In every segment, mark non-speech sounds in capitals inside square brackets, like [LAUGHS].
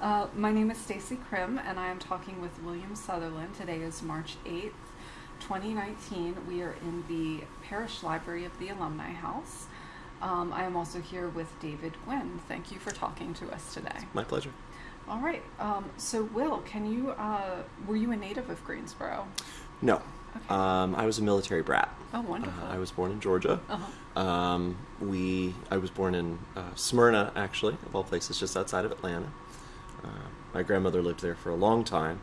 Uh, my name is Stacey Krim, and I am talking with William Sutherland. Today is March 8th, 2019. We are in the Parish Library of the Alumni House. Um, I am also here with David Gwynn. Thank you for talking to us today. My pleasure. All right. Um, so, Will, can you, uh, were you a native of Greensboro? No. Okay. Um, I was a military brat. Oh, wonderful. Uh, I was born in Georgia. Uh-huh. Um, we, I was born in uh, Smyrna, actually, of all places, just outside of Atlanta. Uh, my grandmother lived there for a long time.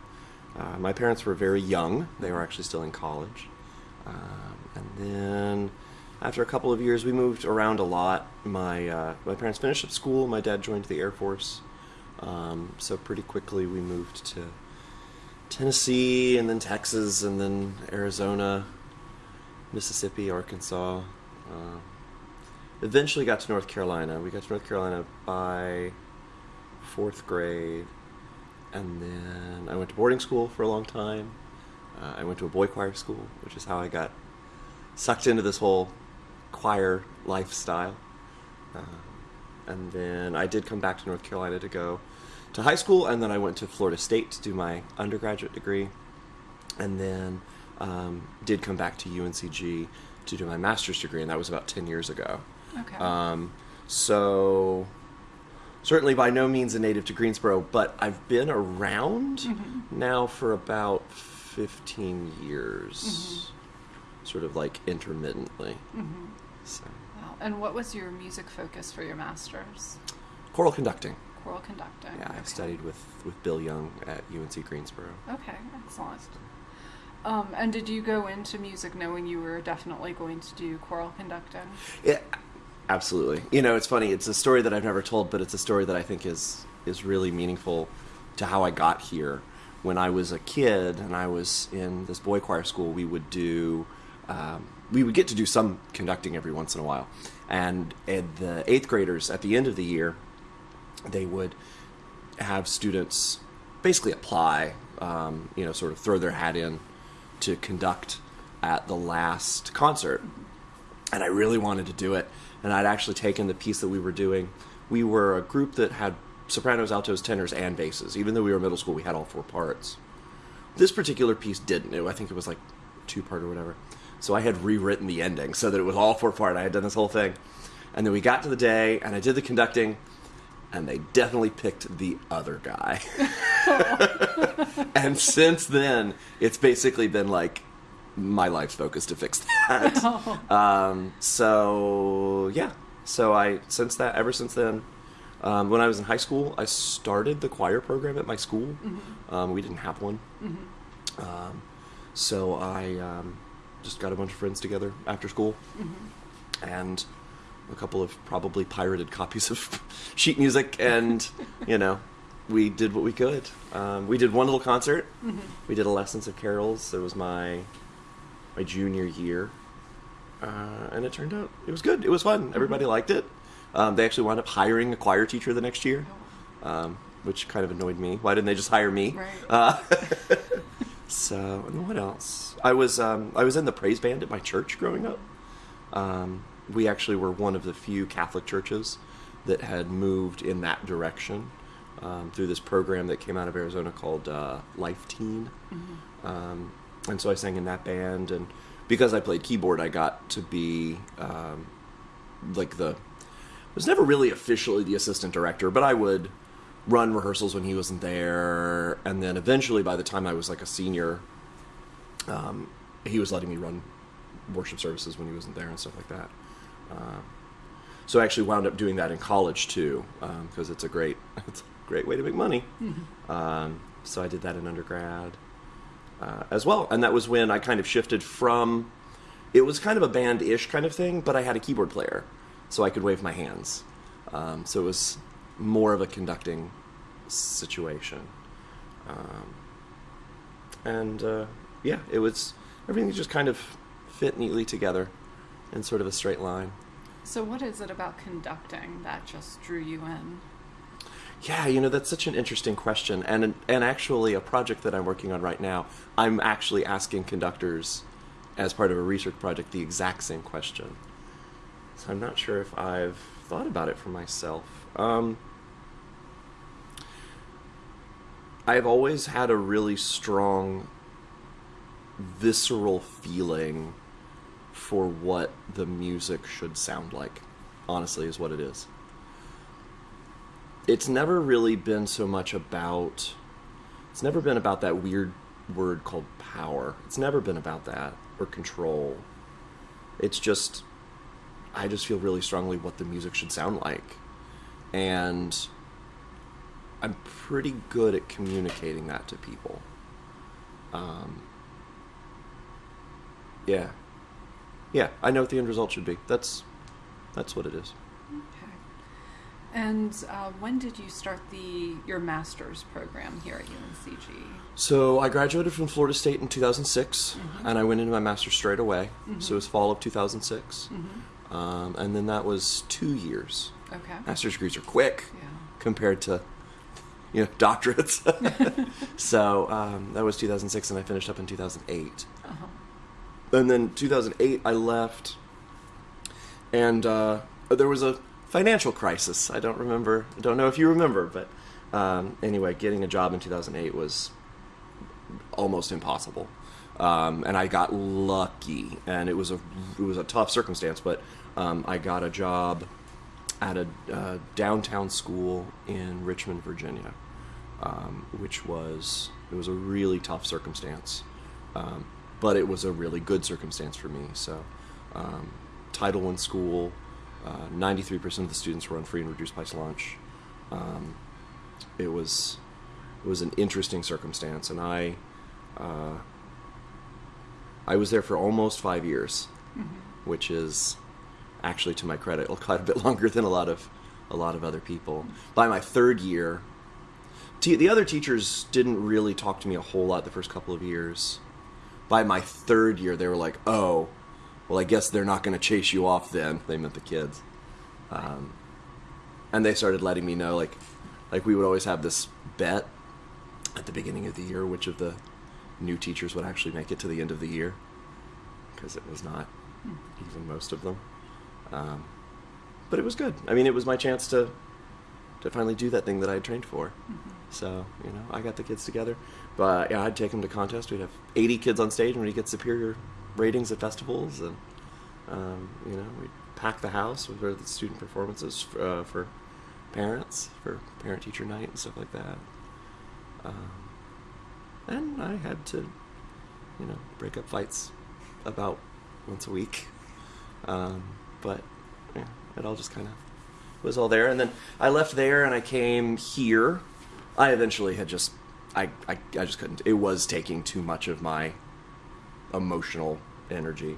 Uh, my parents were very young; they were actually still in college. Um, and then, after a couple of years, we moved around a lot. My uh, my parents finished up school. My dad joined the Air Force. Um, so pretty quickly, we moved to Tennessee, and then Texas, and then Arizona, Mississippi, Arkansas. Uh, eventually got to North Carolina. We got to North Carolina by fourth grade, and then I went to boarding school for a long time. Uh, I went to a boy choir school, which is how I got sucked into this whole choir lifestyle. Uh, and then I did come back to North Carolina to go to high school, and then I went to Florida State to do my undergraduate degree, and then um, did come back to UNCG to do my master's degree, and that was about 10 years ago. Okay. Um, so, certainly by no means a native to Greensboro, but I've been around Mm-hmm. now for about 15 years, sort of like intermittently. Mhm. So, Wow. And what was your music focus for your master's? choral conducting. Choral conducting. Yeah, I Okay. studied with, with Bill Young at UNC Greensboro. Okay, excellent. Um, and did you go into music knowing you were definitely going to do choral conducting? Yeah, absolutely. You know, it's funny. It's a story that I've never told, but it's a story that I think is is really meaningful to how I got here. When I was a kid and I was in this boy choir school, we would do um, we would get to do some conducting every once in a while, and, and the eighth graders at the end of the year, they would have students basically apply, um, you know, sort of throw their hat in to conduct at the last concert and I really wanted to do it. And I'd actually taken the piece that we were doing. We were a group that had sopranos, altos, tenors, and basses. Even though we were middle school, we had all four parts. This particular piece didn't. It, I think it was like two part or whatever. So I had rewritten the ending so that it was all four part. I had done this whole thing. And then we got to the day, and I did the conducting, and they definitely picked the other guy. [LAUGHS] and since then, it's basically been like my life's focus to fix that. [LAUGHS] Um, so yeah, so I since that ever since then, um, when I was in high school, I started the choir program at my school. Um, we didn't have one, um, so I um, just got a bunch of friends together after school, and a couple of probably pirated copies of [LAUGHS] sheet music, and you know. We did what we could. Um, we did one little concert. We did a lessons of carols. It was my my junior year, uh, and it turned out it was good. It was fun. Everybody liked it. Um, they actually wound up hiring a choir teacher the next year, um, which kind of annoyed me. Why didn't they just hire me? Right. Uh, [LAUGHS] so, and what else? I was um, I was in the praise band at my church growing up. Um, we actually were one of the few Catholic churches that had moved in that direction um, through this program that came out of Arizona called uh, Life Teen. Um, and so I sang in that band, and because I played keyboard, I got to be um, like the was never really officially the assistant director, but I would run rehearsals when he wasn't there, and then eventually, by the time I was like a senior, um, he was letting me run worship services when he wasn't there and stuff like that. Uh, so I actually wound up doing that in college too, because it's a great [LAUGHS] it's a great way to make money. Um, so I did that in undergrad uh, as well, and that was when I kind of shifted from. It was kind of a band-ish kind of thing, but I had a keyboard player, so I could wave my hands. Um, so it was more of a conducting situation, um, and uh, yeah, it was everything just kind of fit neatly together in sort of a straight line. So, what is it about conducting that just drew you in? Yeah, you know that's such an interesting question, and and actually a project that I'm working on right now, I'm actually asking conductors, as part of a research project, the exact same question. So I'm not sure if I've thought about it for myself. Um, I've always had a really strong visceral feeling for what the music should sound like. Honestly, is what it is. It's never really been so much about. It's never been about that weird word called power. It's never been about that or control. It's just. I just feel really strongly what the music should sound like. And I'm pretty good at communicating that to people. Um, yeah, yeah, I know what the end result should be. That's that's what it is. Okay. And uh, when did you start the your master's program here at UNCG? So I graduated from Florida State in 2006, and I went into my master's straight away. So it was fall of 2006, um, and then that was two years. Okay. Master's degrees are quick Yeah. compared to you know doctorates. [LAUGHS] so um, that was 2006, and I finished up in 2008. Uh-huh. And then 2008, I left, and uh, there was a financial crisis. I don't remember. I don't know if you remember, but um, anyway, getting a job in 2008 was almost impossible. Um, and I got lucky, and it was a it was a tough circumstance, but um, I got a job at a uh, downtown school in Richmond, Virginia, um, which was it was a really tough circumstance, um, but it was a really good circumstance for me. So, um, Title I school, ninety three percent of the students were on free and reduced price lunch. Um, it was it was an interesting circumstance, and I uh, I was there for almost five years, which is actually to my credit [LAUGHS] quite a bit longer than a lot of a lot of other people. By my third year, te- the other teachers didn't really talk to me a whole lot the first couple of years. By my third year, they were like, "Oh, well, I guess they're not going to chase you off." Then they meant the kids, um, and they started letting me know, like, like we would always have this bet at the beginning of the year which of the new teachers would actually make it to the end of the year because it was not even most of them. Um, but it was good. I mean, it was my chance to to finally do that thing that I had trained for. So you know, I got the kids together. But yeah, I'd take them to contests. We'd have 80 kids on stage, and we'd get superior ratings at festivals, and um, you know, we'd pack the house with the student performances uh, for parents for parent teacher night and stuff like that. Um, and I had to, you know, break up fights about once a week. Um, but yeah, it all just kind of was all there. And then I left there and I came here. I eventually had just, I, I, I just couldn't. It was taking too much of my emotional energy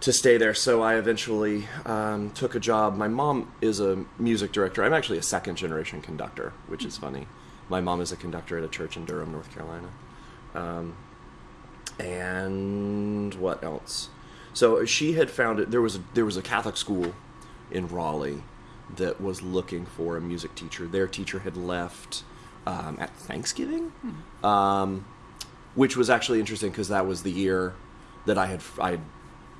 to stay there. So I eventually um, took a job. My mom is a music director. I'm actually a second generation conductor, which is funny. My mom is a conductor at a church in Durham, North Carolina. Um, and what else? So she had found it. There was a, there was a Catholic school in Raleigh that was looking for a music teacher. Their teacher had left um, at Thanksgiving, um, which was actually interesting because that was the year that I had I had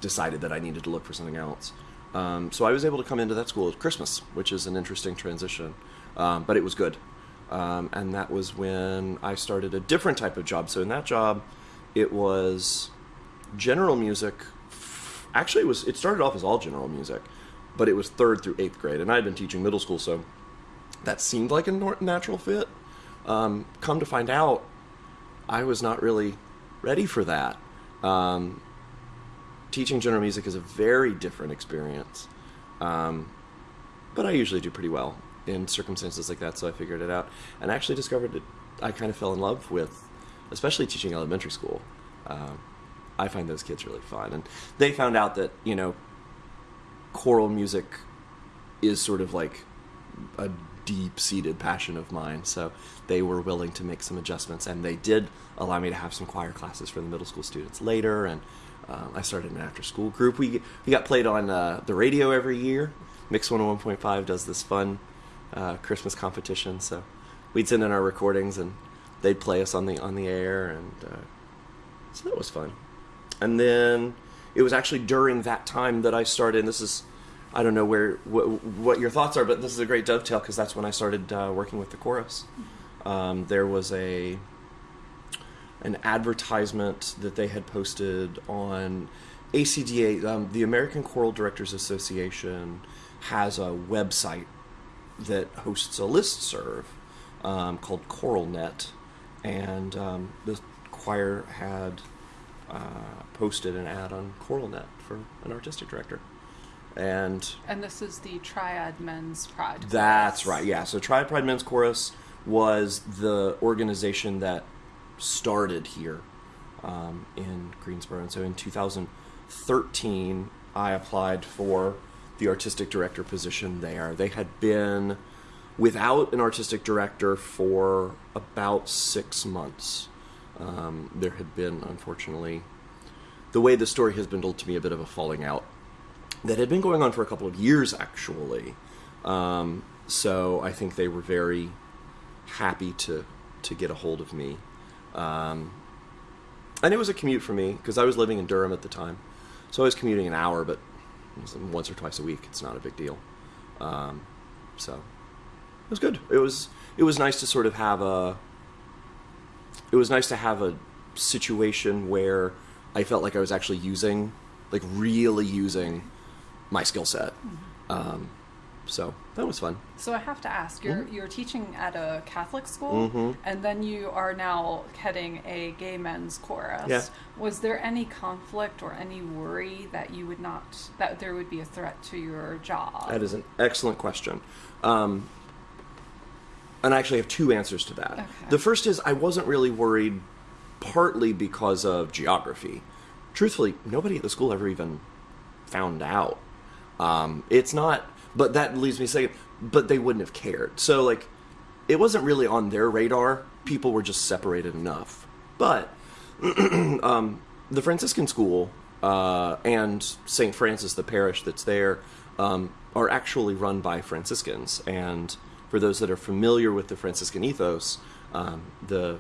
decided that I needed to look for something else. Um, so I was able to come into that school at Christmas, which is an interesting transition, um, but it was good. Um, and that was when I started a different type of job. So in that job, it was general music. Actually, it was it started off as all general music, but it was third through eighth grade, and I had been teaching middle school, so that seemed like a natural fit. Um, come to find out, I was not really ready for that. Um, teaching general music is a very different experience, um, but I usually do pretty well in circumstances like that. So I figured it out, and actually discovered that I kind of fell in love with, especially teaching elementary school. Um, I find those kids really fun, and they found out that you know, choral music is sort of like a deep-seated passion of mine. So they were willing to make some adjustments, and they did allow me to have some choir classes for the middle school students later. And um, I started an after-school group. We we got played on uh, the radio every year. Mix 101.5 does this fun uh, Christmas competition, so we'd send in our recordings, and they'd play us on the on the air, and uh, so that was fun. And then it was actually during that time that I started. And this is I don't know where what, what your thoughts are, but this is a great dovetail because that's when I started uh, working with the chorus. Um, there was a an advertisement that they had posted on ACDA, um, the American Choral Directors Association, has a website that hosts a list serve um, called ChoralNet, and um, the choir had uh, posted an ad on ChoralNet for an artistic director. And And this is the Triad Men's Pride. that's right, yeah. So Triad Pride Men's Chorus was the organization that started here um, in Greensboro. And so in 2013, I applied for the artistic director position there. They had been without an artistic director for about six months. Um, there had been, unfortunately, the way the story has been told to me, a bit of a falling out that had been going on for a couple of years, actually. Um, so I think they were very happy to to get a hold of me. Um, and it was a commute for me because I was living in Durham at the time, so I was commuting an hour, but once or twice a week. It's not a big deal. Um, so it was good. It was it was nice to sort of have a. It was nice to have a situation where I felt like I was actually using, like really using, my skill set. Um, so that was fun. So I have to ask, you're Mhm. you're teaching at a Catholic school, Mhm. and then you are now heading a gay men's chorus. Yeah. Was there any conflict or any worry that you would not that there would be a threat to your job? That is an excellent question. Um, and I actually have two answers to that. Okay. The first is I wasn't really worried, partly because of geography. Truthfully, nobody at the school ever even found out. Um, it's not, but that leads me to say, but they wouldn't have cared. So, like, it wasn't really on their radar. People were just separated enough. But [CLEARS THROAT] um, the Franciscan school uh, and St. Francis, the parish that's there, um, are actually run by Franciscans. And for those that are familiar with the Franciscan ethos, um, the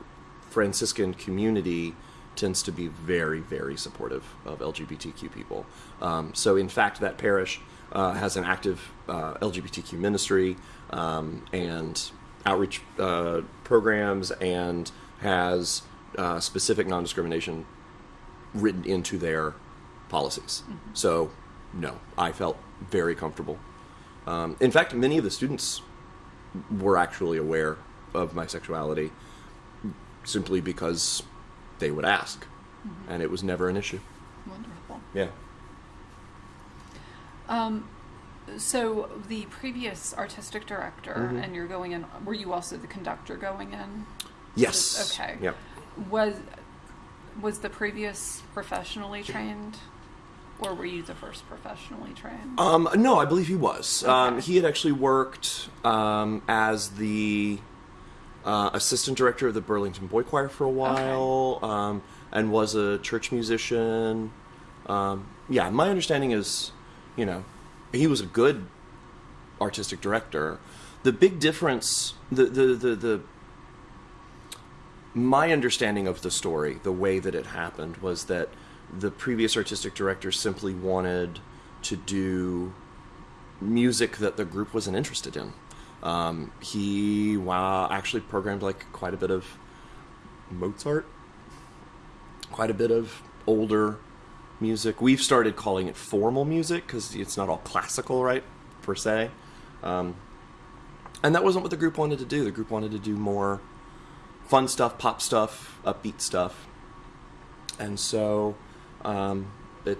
Franciscan community tends to be very, very supportive of LGBTQ people. Um, so, in fact, that parish uh, has an active uh, LGBTQ ministry um, and outreach uh, programs and has uh, specific non discrimination written into their policies. So, no, I felt very comfortable. Um, in fact, many of the students were actually aware of my sexuality simply because they would ask, and it was never an issue. Wonderful. Yeah. Um, so the previous artistic director, Mhm. and you're going in. Were you also the conductor going in? Yes. Okay. Yep. Was was the previous professionally trained, or were you the first professionally trained? Um, no, I believe he was. Um, he had actually worked um, as the uh, assistant director of the Burlington Boy Choir for a while, um, and was a church musician. Um, yeah, my understanding is, you know, he was a good artistic director. The big difference, the the the, the my understanding of the story, the way that it happened, was that the previous artistic director simply wanted to do music that the group wasn't interested in. Um, he wow, actually programmed like quite a bit of Mozart, quite a bit of older music. We've started calling it formal music because it's not all classical, right, per se. Um, and that wasn't what the group wanted to do. The group wanted to do more fun stuff, pop stuff, upbeat stuff, and so um, it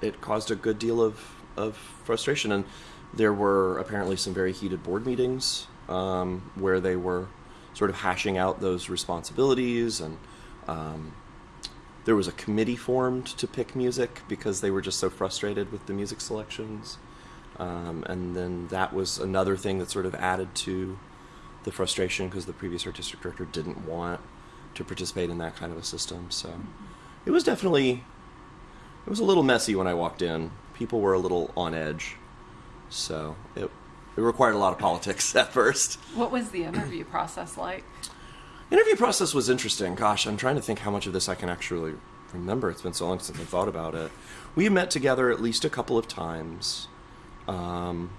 it caused a good deal of of frustration. And there were apparently some very heated board meetings um, where they were sort of hashing out those responsibilities, and um, there was a committee formed to pick music because they were just so frustrated with the music selections. Um, and then that was another thing that sort of added to the frustration because the previous artistic director didn't want to participate in that kind of a system. So it was definitely it was a little messy when I walked in. People were a little on edge, so it it required a lot of politics [LAUGHS] at first. What was the interview process like? Interview process was interesting. Gosh, I'm trying to think how much of this I can actually remember. It's been so long since I thought about it. We met together at least a couple of times. Um,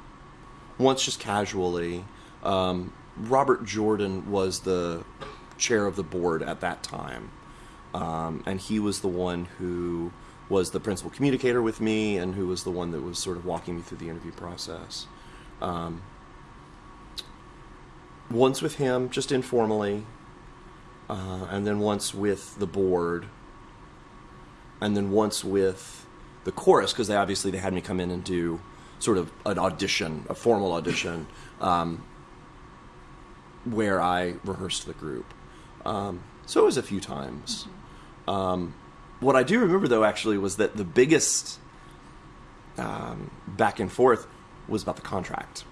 once just casually. Um, Robert Jordan was the chair of the board at that time, um, and he was the one who was the principal communicator with me, and who was the one that was sort of walking me through the interview process. Um, once with him, just informally, uh, and then once with the board, and then once with the chorus because they obviously they had me come in and do sort of an audition, a formal audition, um, where I rehearsed the group. Um, so it was a few times. Um, what I do remember though actually was that the biggest um, back and forth was about the contract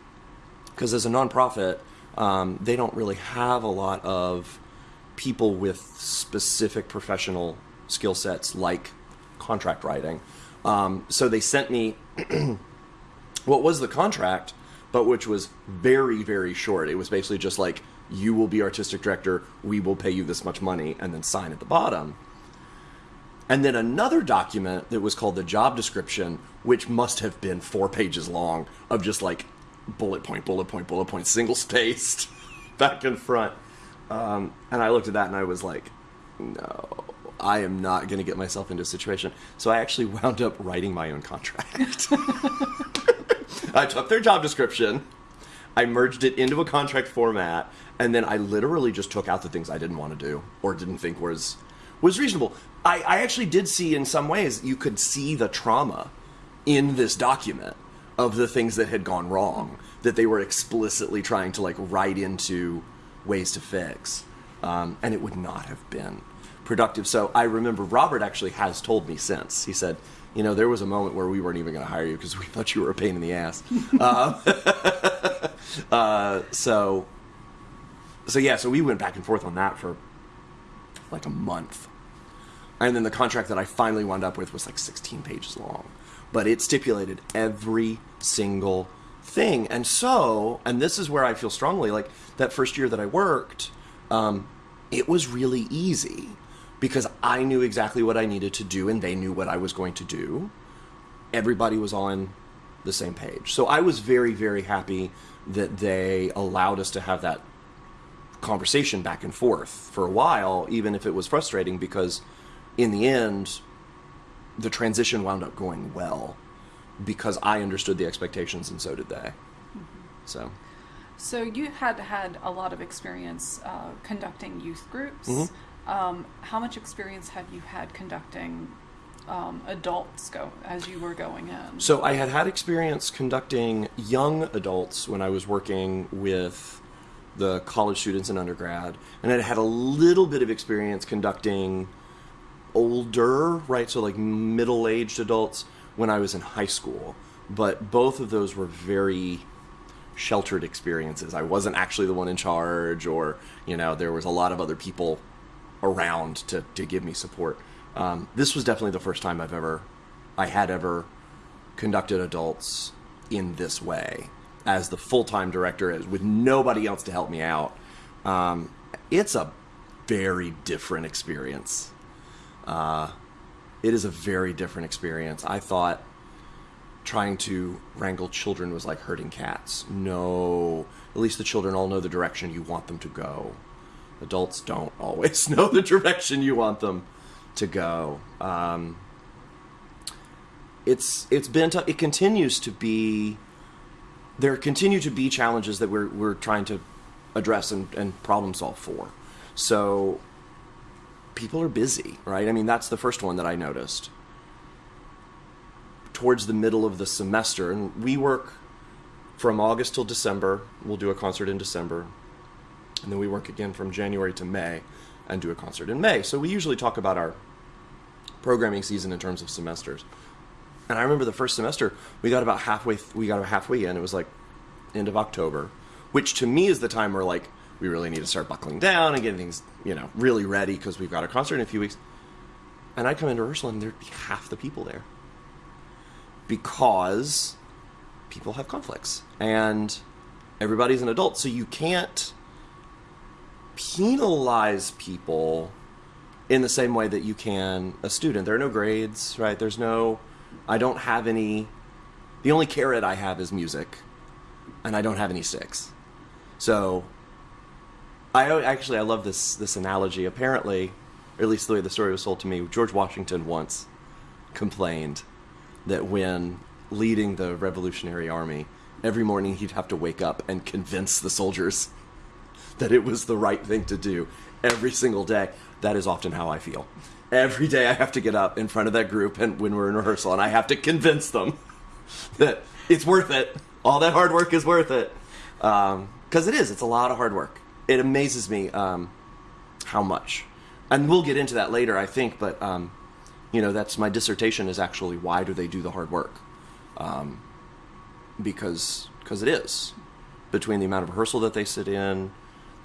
because as a nonprofit, um, they don't really have a lot of people with specific professional skill sets like contract writing. Um, so they sent me [CLEARS THROAT] what was the contract, but which was very, very short. It was basically just like, you will be artistic director, we will pay you this much money, and then sign at the bottom. And then another document that was called the job description, which must have been four pages long, of just like bullet point, bullet point, bullet point, single [LAUGHS] spaced, back and front. Um, and I looked at that and I was like, no, I am not going to get myself into a situation. So I actually [LAUGHS] wound up writing my own contract. [LAUGHS] I took their job description, I merged it into a contract format, and then I literally just took out the things I didn't want to do or didn't think was was reasonable. I, I actually did see in some ways you could see the trauma in this document of the things that had gone wrong that they were explicitly trying to like write into ways to fix, um, and it would not have been productive. So I remember Robert actually has told me since he said, you know, there was a moment where we weren't even going to hire you because we thought you were a pain in the ass. [LAUGHS] um, [LAUGHS] uh, so, so yeah, so we went back and forth on that for like a month, and then the contract that I finally wound up with was like 16 pages long, but it stipulated every single thing. And so, and this is where I feel strongly like that first year that I worked, um, it was really easy because I knew exactly what I needed to do and they knew what I was going to do. Everybody was on the same page. So I was very, very happy that they allowed us to have that conversation back and forth for a while, even if it was frustrating, because in the end, the transition wound up going well because I understood the expectations and so did they. So. So you had had a lot of experience uh, conducting youth groups. Mhm. Um, how much experience have you had conducting um, adults go as you were going in? So I had had experience conducting young adults when I was working with the college students and undergrad, and I had a little bit of experience conducting older, right? So like middle-aged adults when I was in high school. But both of those were very sheltered experiences. I wasn't actually the one in charge, or you know, there was a lot of other people around to to give me support. Um, this was definitely the first time I've ever, I had ever conducted adults in this way as the full time director, as with nobody else to help me out. Um, it's a very different experience. Uh, it is a very different experience. I thought trying to wrangle children was like herding cats. No, at least the children all know the direction you want them to go. Adults don't [LAUGHS] always know the direction you want them to go. Um, it's it's been t- it continues to be there continue to be challenges that we're we're trying to address and, and problem solve for. So people are busy, right? I mean that's the first one that I noticed. Towards the middle of the semester, and we work from August till December. We'll do a concert in December, and then we work again from January to May, and do a concert in May. So we usually talk about our programming season in terms of semesters. And I remember the first semester, we got about halfway. We got about halfway in. It was like end of October, which to me is the time where like we really need to start buckling down and getting things, you know, really ready because we've got a concert in a few weeks. And I'd come into rehearsal and there'd be half the people there because people have conflicts and everybody's an adult, so you can't penalize people in the same way that you can a student. There are no grades, right? There's no I don't have any the only carrot I have is music and I don't have any sticks. So I actually I love this this analogy. Apparently, or at least the way the story was told to me, George Washington once complained that when leading the Revolutionary Army, every morning he'd have to wake up and convince the soldiers [LAUGHS] that it was the right thing to do every single day. That is often how I feel. Every day I have to get up in front of that group and when we're in rehearsal and I have to convince them [LAUGHS] that it's worth it. All that hard work is worth it. Um, because it is. It's a lot of hard work. It amazes me um, how much. And we'll get into that later, I think, but, um, you know, that's my dissertation is actually why do they do the hard work? Um, because because it is. Between the amount of rehearsal that they sit in,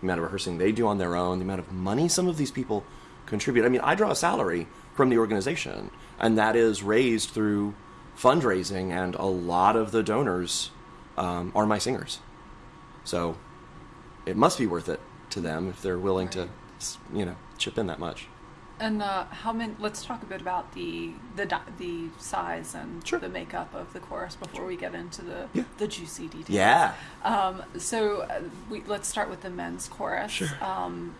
the amount of rehearsing they do on their own, the amount of money some of these people contribute. I mean, I draw a salary from the organization, and that is raised through fundraising, and a lot of the donors um, are my singers. So it must be worth it to them if they're willing to, Right. s- you know, chip in that much. And uh, how many? Let's talk a bit about the the the size and Sure. the makeup of the chorus before we get into the Yeah. the juicy details. Yeah. Um, so uh, we let's start with the men's chorus. Sure. Um,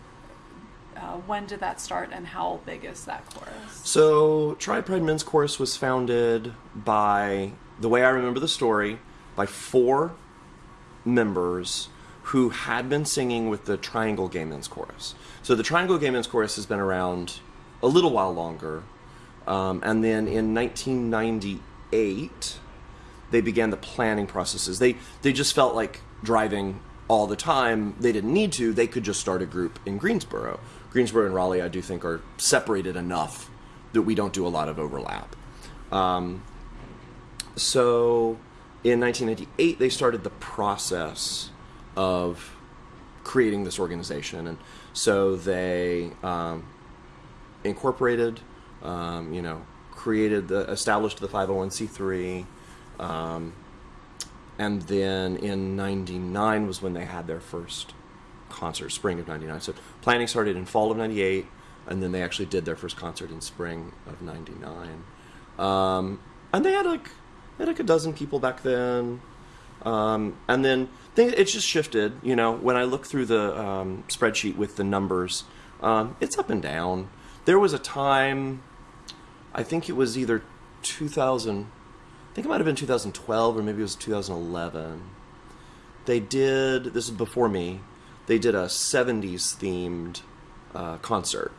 uh, when did that start, and how big is that chorus? So, Triad Pride Men's Chorus was founded by, the way I remember the story, by four members who had been singing with the Triangle Gay Men's Chorus. So, the Triangle Gay Men's Chorus has been around a little while longer. Um, and then in 1998, they began the planning processes. They they just felt like driving all the time. They didn't need to. They could just start a group in Greensboro. Greensboro and Raleigh, I do think, are separated enough that we don't do a lot of overlap. Um, so in 1998, they started the process of creating this organization, and so they um, incorporated, um, you know, created the established the 501c3, um, and then in '99 was when they had their first concert, spring of '99. So planning started in fall of '98, and then they actually did their first concert in spring of '99. Um, and they had like they had like a dozen people back then. Um, and then things, it's just shifted. You know, when I look through the um, spreadsheet with the numbers, um, it's up and down. There was a time, I think it was either 2000, I think it might have been 2012 or maybe it was 2011. They did, this is before me, they did a 70s themed uh, concert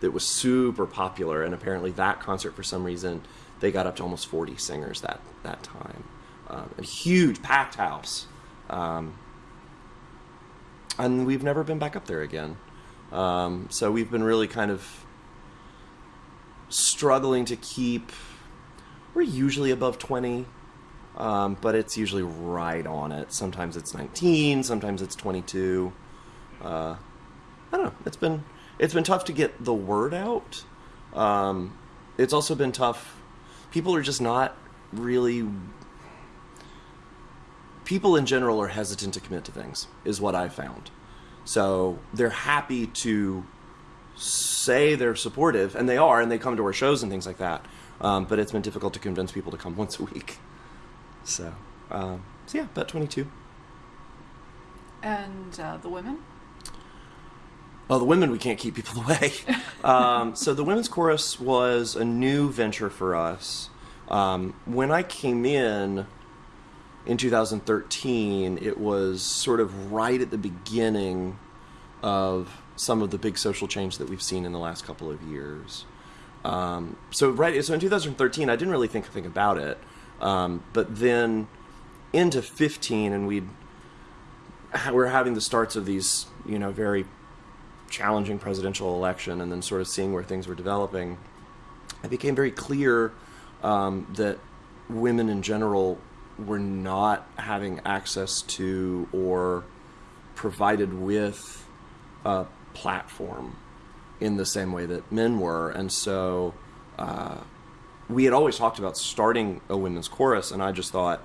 that was super popular. And apparently, that concert, for some reason, they got up to almost 40 singers that, that time. Um, a huge packed house. Um, and we've never been back up there again. Um, so we've been really kind of struggling to keep. We're usually above 20, um, but it's usually right on it. Sometimes it's 19, sometimes it's 22. Uh, I don't know. It's been it's been tough to get the word out. Um, it's also been tough. People are just not really. People in general are hesitant to commit to things, is what I've found. So they're happy to say they're supportive, and they are, and they come to our shows and things like that. Um, but it's been difficult to convince people to come [LAUGHS] once a week. So, um, so yeah, about 22. And uh, the women? Oh, the women, we can't keep people [LAUGHS] away. um, so the women's chorus was a new venture for us. Um, when I came in in 2013, it was sort of right at the beginning of some of the big social change that we've seen in the last couple of years. Um, so right, so in 2013, I didn't really think think about it, um, but then into 15, and we'd we're having the starts of these, you know, very challenging presidential election and then sort of seeing where things were developing, it became very clear um, that women in general were not having access to or provided with a platform in the same way that men were. And so uh, we had always talked about starting a women's chorus, and I just thought,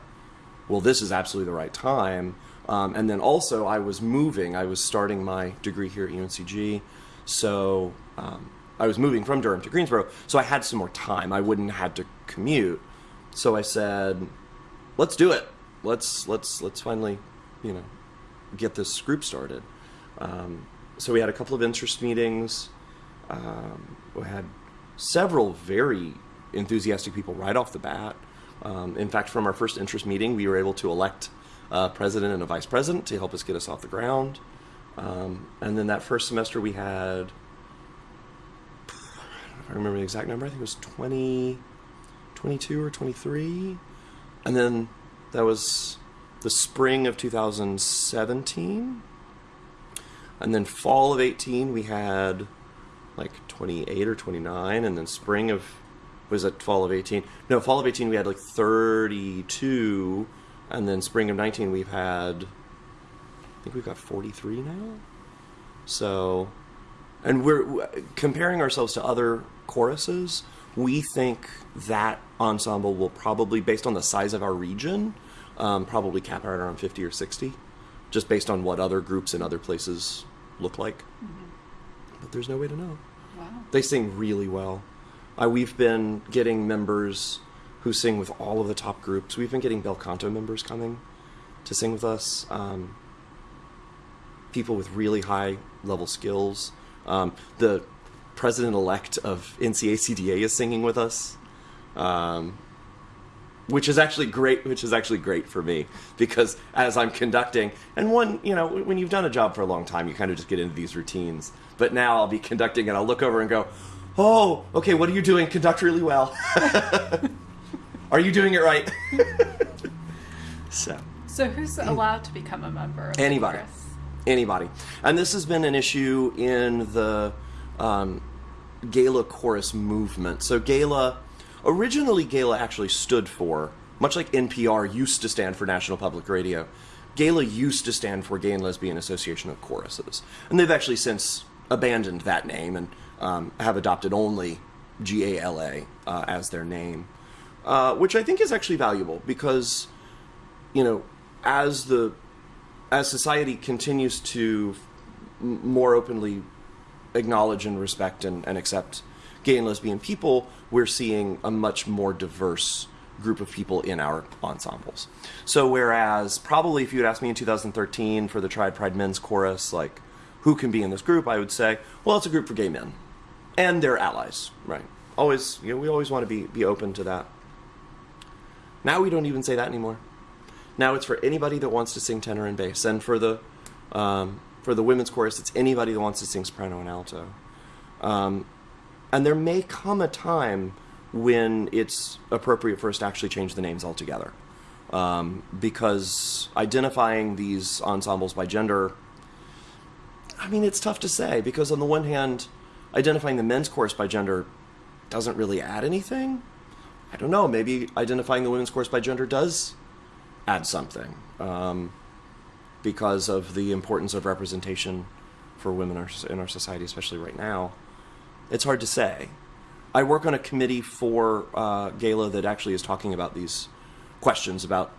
well, this is absolutely the right time. Um, and then also, I was moving. I was starting my degree here at UNCG, so um, I was moving from Durham to Greensboro. So I had some more time. I wouldn't have had to commute. So I said, "Let's do it. Let's let's let's finally, you know, get this group started." Um, so we had a couple of interest meetings. Um, we had several very enthusiastic people right off the bat. Um, in fact, from our first interest meeting, we were able to elect a president and a vice president to help us get us off the ground. Um, and then that first semester, we had, I remember the exact number, I think it was 20, 22 or 23. And then that was the spring of 2017. And then fall of 18, we had like 28 or 29. And then spring of, was it fall of 18? No, fall of 18, we had like 32. And then spring of 19, we've had, I think we've got 43 now. So, and we're comparing ourselves to other choruses. We think that ensemble will probably, based on the size of our region, um, probably cap out around 50 or 60, just based on what other groups in other places look like. Mm-hmm. But there's no way to know. Wow. They sing really well. Uh, we've been getting members who sing with all of the top groups. We've been getting bel canto members coming to sing with us. Um, people with really high level skills. Um, the president elect of NCACDA is singing with us. Um, which is actually great which is actually great for me because as i'm conducting and one you know when you've done a job for a long time you kind of just get into these routines but now i'll be conducting and i'll look over and go oh okay what are you doing conduct really well [LAUGHS] are you doing it right [LAUGHS] so So who's allowed to become a member? Of Anybody. anybody. And this has been an issue in the um, Gala chorus movement. So Gala, originally Gala actually stood for, much like NPR used to stand for National Public Radio, Gala used to stand for Gay and Lesbian Association of Choruses. And they've actually since abandoned that name and um, have adopted only GALA uh, as their name, uh, which I think is actually valuable because, you know, as the as society continues to more openly acknowledge and respect and, and accept gay and lesbian people, we're seeing a much more diverse group of people in our ensembles. So, whereas probably if you had asked me in 2013 for the Triad Pride Men's Chorus, like, who can be in this group, I would say, well, it's a group for gay men and their allies, right? Always, you know, we always want to be, be open to that. Now we don't even say that anymore. Now it's for anybody that wants to sing tenor and bass, and for the um, for the women's chorus, it's anybody that wants to sing soprano and alto. Um, and there may come a time when it's appropriate for us to actually change the names altogether, um, because identifying these ensembles by gender. I mean, it's tough to say because on the one hand, identifying the men's chorus by gender doesn't really add anything. I don't know. Maybe identifying the women's chorus by gender does add something um, because of the importance of representation for women in our- society, especially right now. It's hard to say. I work on a committee for uh, Gala that actually is talking about these questions about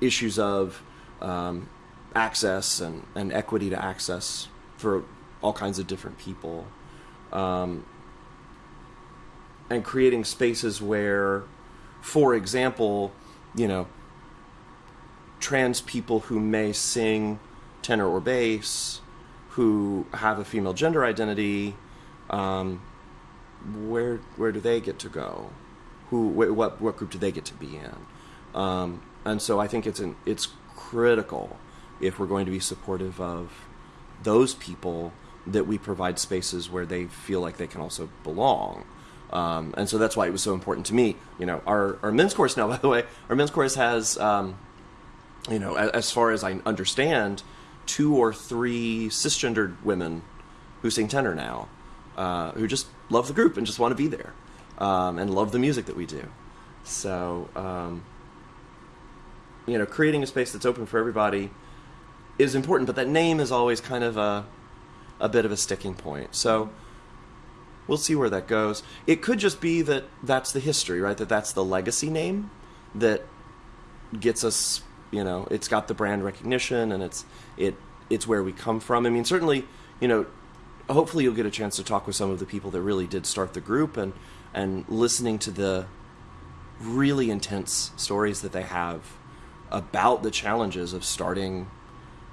issues of um, access and, and equity to access for all kinds of different people. Um, and creating spaces where, for example, you know, trans people who may sing tenor or bass, who have a female gender identity, um, where where do they get to go? Who wh- what what group do they get to be in? Um, and so I think it's an it's critical if we're going to be supportive of those people that we provide spaces where they feel like they can also belong. Um, and so that's why it was so important to me. You know, our, our men's course now, [LAUGHS] by the way, our men's course has, um, you know, as far as I understand, two or three cisgendered women who sing tenor now, uh, who just love the group and just want to be there um, and love the music that we do. So, um, you know, creating a space that's open for everybody is important, but that name is always kind of a, a bit of a sticking point. So we'll see where that goes. It could just be that that's the history, right? That that's the legacy name that gets us, you know, it's got the brand recognition and it's it it's where we come from. I mean, certainly, you know, hopefully you'll get a chance to talk with some of the people that really did start the group and and listening to the really intense stories that they have about the challenges of starting,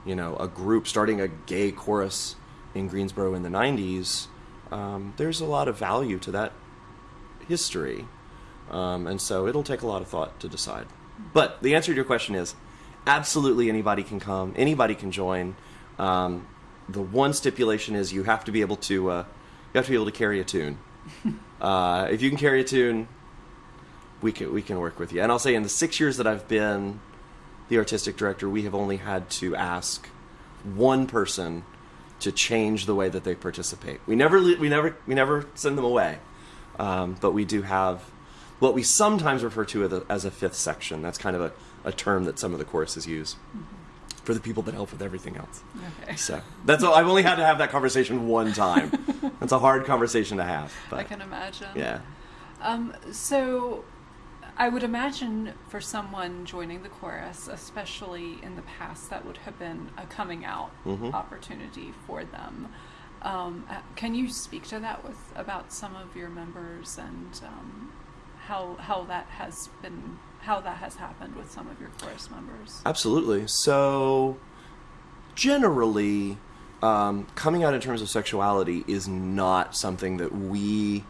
you know, a group, starting a gay chorus in Greensboro in the 90s, um, there's a lot of value to that history. Um, and so it'll take a lot of thought to decide. But the answer to your question is absolutely anybody can come, anybody can join. Um, the one stipulation is you have to be able to uh, you have to be able to carry a tune. [LAUGHS] uh, if you can carry a tune, we can we can work with you. And I'll say in the six years that I've been the artistic director, we have only had to ask one person to change the way that they participate. We never we never we never send them away, um, but we do have what we sometimes refer to as a, fifth section. That's kind of a, a term that some of the choruses use for the people that help with everything else. Okay. So that's all, I've only had to have that conversation one time. [LAUGHS] that's a hard conversation to have. But I can imagine. yeah. Um, so, I would imagine for someone joining the chorus, especially in the past, that would have been a coming out Mhm. opportunity for them. Um, can you speak to that with about some of your members and um, how how that has been how that has happened with some of your chorus members? Absolutely. So, generally, um, coming out in terms of sexuality is not something that we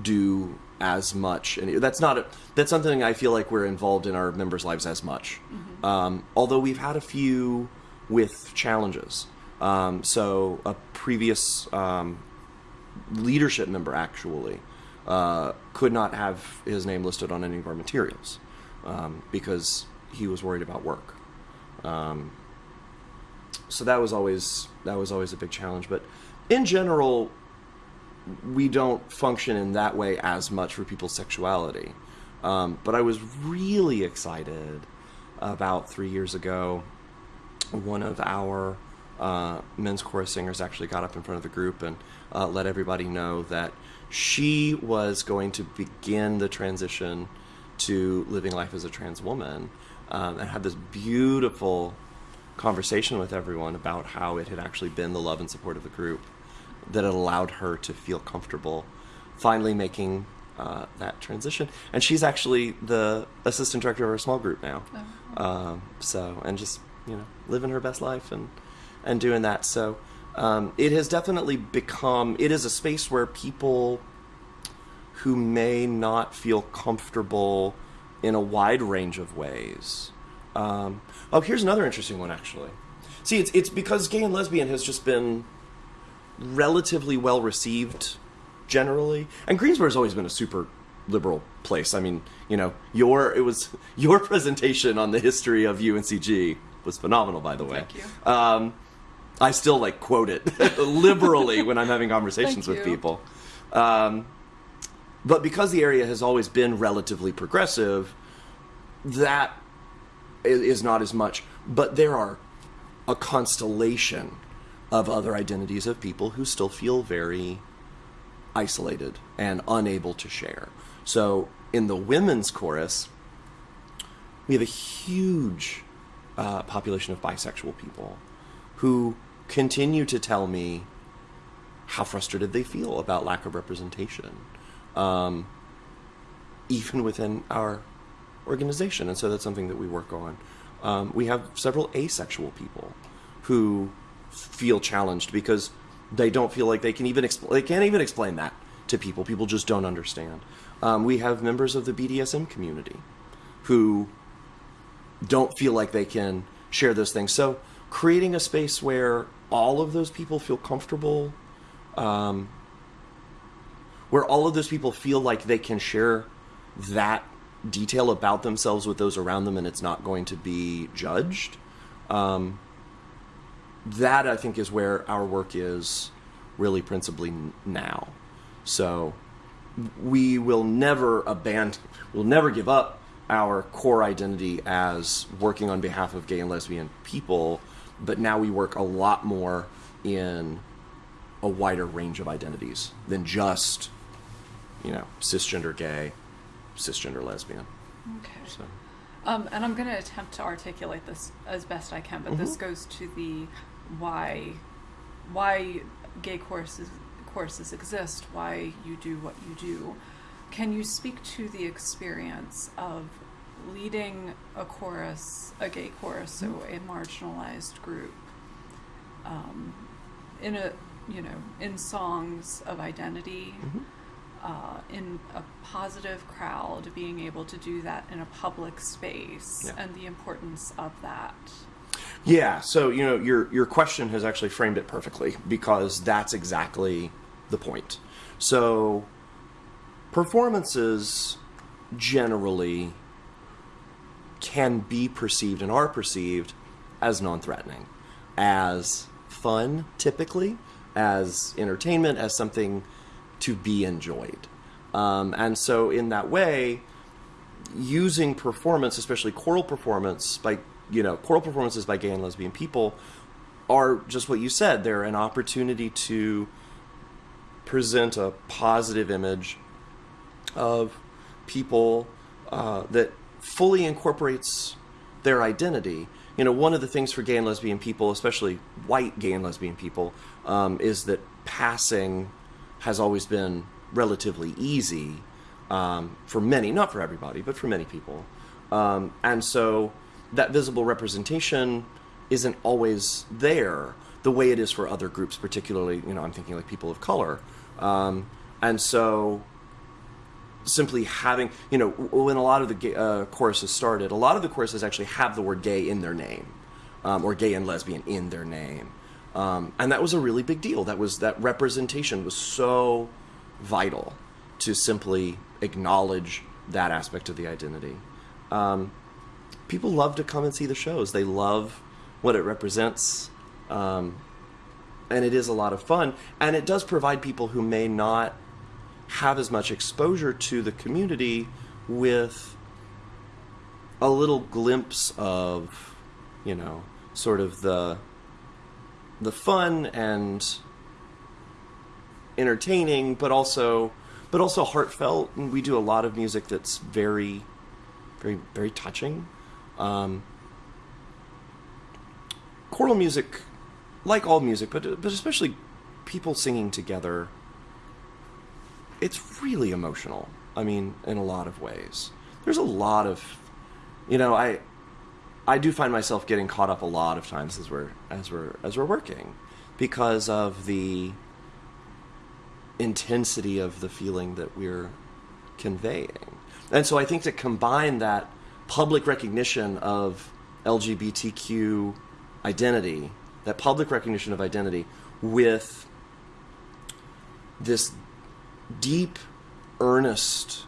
do as much, and that's not a, that's something I feel like we're involved in our members' lives as much. Um, although we've had a few with challenges. Um, so, a previous um, leadership member actually uh, could not have his name listed on any of our materials um, because he was worried about work. Um, so that was always that was always a big challenge. But in general, we don't function in that way as much for people's sexuality. Um, but I was really excited about three years ago. One of our uh, men's chorus singers actually got up in front of the group and uh, let everybody know that she was going to begin the transition to living life as a trans woman um, and had this beautiful conversation with everyone about how it had actually been the love and support of the group that had allowed her to feel comfortable finally making uh, that transition. And she's actually the assistant director of our small group now. Oh. Um, so, and just, you know, living her best life and, and doing that. So, um, it has definitely become, it is a space where people who may not feel comfortable in a wide range of ways. Um, oh, here's another interesting one, actually. See, it's, it's because gay and lesbian has just been relatively well received generally. And Greensboro's always been a super liberal place. I mean, you know, your it was [LAUGHS] your presentation on the history of UNCG was phenomenal, by the way. Thank you. Um, I still like quote it [LAUGHS] liberally when I'm having conversations with people. Um, but because the area has always been relatively progressive, that is not as much. But there are a constellation of other identities of people who still feel very isolated and unable to share. So in the women's chorus, we have a huge uh, population of bisexual people who continue to tell me how frustrated they feel about lack of representation, um, even within our organization. And so that's something that we work on. Um, we have several asexual people who feel challenged because they don't feel like they can even expl- they can't even explain that to people. People just don't understand. Um, we have members of the BDSM community who don't feel like they can share those things. So creating a space where all of those people feel comfortable, um, where all of those people feel like they can share that detail about themselves with those around them and it's not going to be judged. Um, that I think is where our work is really principally now. So we will never abandon, we'll never give up our core identity as working on behalf of gay and lesbian people, but now we work a lot more in a wider range of identities than just, you know, cisgender gay, cisgender lesbian. Okay. So Um, and I'm going to attempt to articulate this as best I can, but this goes to the why why gay courses courses exist, why you do what you do. Can you speak to the experience of leading a chorus, a gay chorus, so a marginalized group, um, in a you know, in songs of identity, Mm-hmm. uh, in a positive crowd, being able to do that in a public space, Yeah. and the importance of that. Yeah, so you know your your question has actually framed it perfectly because that's exactly the point. So performances generally can be perceived and are perceived as non-threatening, as fun typically, as entertainment, as something to be enjoyed. Um, and so in that way, using performance, especially choral performance by you know choral performances by gay and lesbian people, are just what you said. They're an opportunity to present a positive image of people uh, that fully incorporates their identity. You know, one of the things for gay and lesbian people, especially white gay and lesbian people, um, is that passing has always been relatively easy um, for many, not for everybody, but for many people. Um, and so that visible representation isn't always there the way it is for other groups, particularly, you know, I'm thinking like people of color. Um, and so simply having, you know, when a lot of the uh, choruses started, a lot of the choruses actually have the word gay in their name, um, or gay and lesbian in their name. Um, and that was a really big deal. That was that representation was so vital to simply acknowledge that aspect of the identity. Um, people love to come and see the shows. They love what it represents. Um, and it is a lot of fun. And it does provide people who may not have as much exposure to the community with a little glimpse of, you know, sort of the the fun and entertaining, but also but also heartfelt. And we do a lot of music that's very, very, very touching. Um, choral music, like all music, but but especially people singing together, it's really emotional. I mean, in a lot of ways. There's a lot of, you know, I I do find myself getting caught up a lot of times as we're as we're as we're working because of the intensity of the feeling that we're conveying. And so I think to combine that public recognition of LGBTQ identity, that public recognition of identity with this deep, earnest,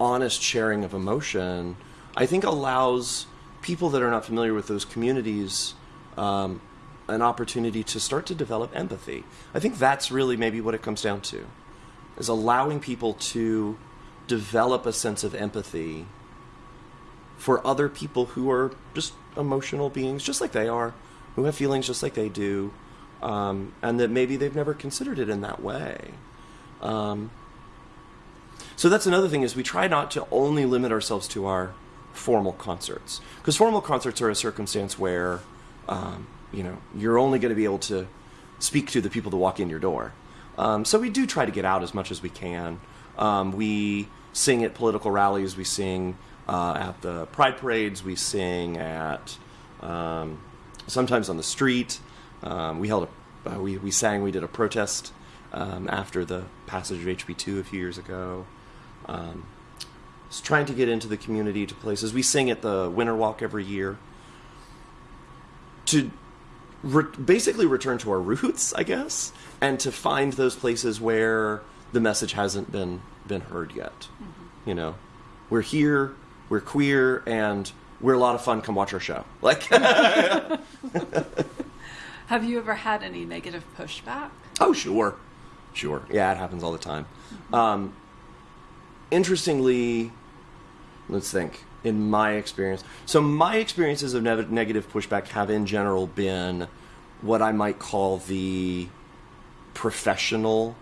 honest sharing of emotion, I think allows people that are not familiar with those communities um, an opportunity to start to develop empathy. I think that's really maybe what it comes down to, is allowing people to develop a sense of empathy for other people who are just emotional beings, just like they are, who have feelings just like they do, um, and that maybe they've never considered it in that way. Um, so that's another thing is we try not to only limit ourselves to our formal concerts because formal concerts are a circumstance where um, you know you're only going to be able to speak to the people that walk in your door. Um, so we do try to get out as much as we can. Um, we sing at political rallies. We sing uh, at the pride parades. We sing at um, sometimes on the street. Um, we held a uh, we we sang. We did a protest um, after the passage of HB two a few years ago. Um, trying to get into the community to places. We sing at the Winter Walk every year to re- basically return to our roots, I guess, and to find those places where the message hasn't been been heard yet. You know, we're here, we're queer, and we're a lot of fun. Come watch our show. Like, [LAUGHS] [LAUGHS] Have you ever had any negative pushback? oh sure, sure, yeah, it happens all the time. Um, interestingly, let's think. In my experience, so my experiences of ne- negative pushback have in general been what I might call the professional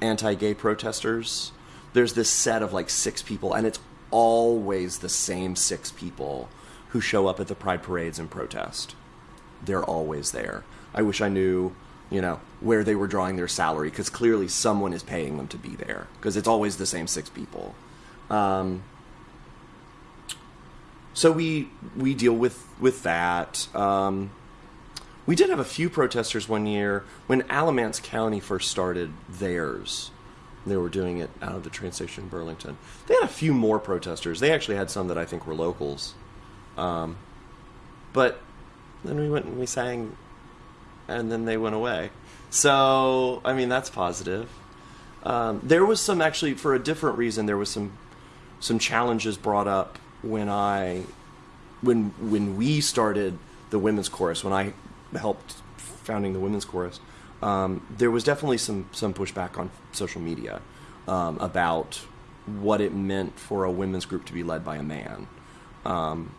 anti-gay protesters. There's this set of like six people, and it's always the same six people who show up at the pride parades and protest. They're always there. I wish I knew, you know, where they were drawing their salary because clearly someone is paying them to be there because it's always the same six people. Um, so we we deal with with that. Um, We did have a few protesters one year when Alamance County first started theirs. They were doing it out of the train station in Burlington. They had a few more protesters. They actually had some that I think were locals. Um, but then we went and we sang, and then they went away. So, I mean, that's positive. Um, there was some actually for a different reason. There was some some challenges brought up when I when when we started the women's chorus. When I helped founding the women's chorus, um, there was definitely some some pushback on social media um, about what it meant for a women's group to be led by a man. Um,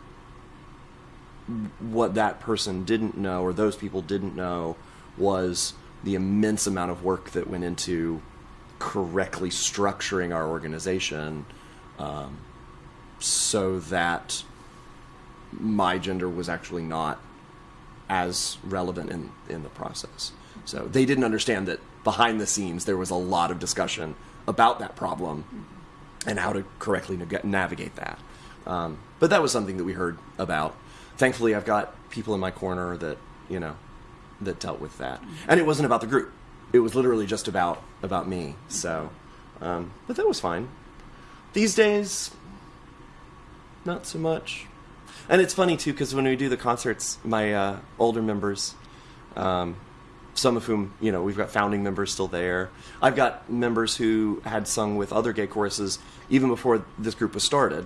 what that person didn't know, or those people didn't know, was the immense amount of work that went into correctly structuring our organization um, so that my gender was actually not as relevant in, in the process. So they didn't understand that behind the scenes there was a lot of discussion about that problem and how to correctly navigate that. Um, but that was something that we heard about. Thankfully, I've got people in my corner that you know that dealt with that, and it wasn't about the group. It was literally just about about me. So, um, but that was fine. These days, not so much. And it's funny too because when we do the concerts, my uh, older members, um, some of whom you know we've got founding members still there. I've got members who had sung with other gay choruses even before this group was started,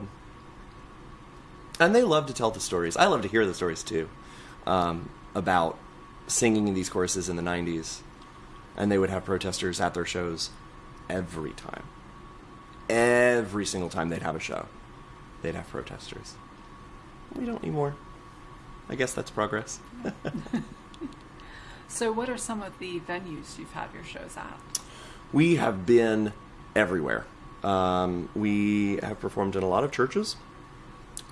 and they love to tell the stories. I love to hear the stories too um, about singing in these choruses in the '90s, and they would have protesters at their shows every time. Every single time they'd have a show, they'd have protesters. We don't anymore. I guess that's progress. [LAUGHS] So, what are some of the venues you've had your shows at? We have been everywhere. Um, we have performed in a lot of churches.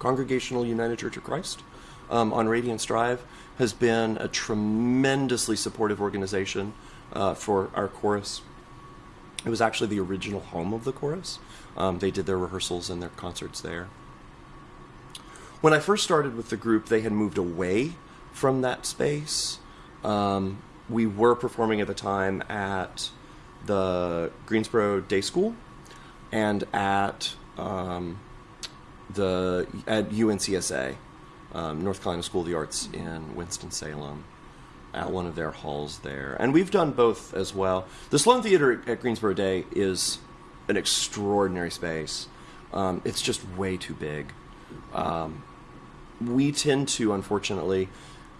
Congregational United Church of Christ um, on Radiance Drive has been a tremendously supportive organization uh, for our chorus. It was actually the original home of the chorus. Um, they did their rehearsals and their concerts there. When I first started with the group, they had moved away from that space. Um, we were performing at the time at the Greensboro Day School and at um, the at UNCSA, um, North Carolina School of the Arts in Winston Salem, at one of their halls there, and we've done both as well. The Sloan Theater at Greensboro Day is an extraordinary space. Um, it's just way too big. Um, we tend to, unfortunately,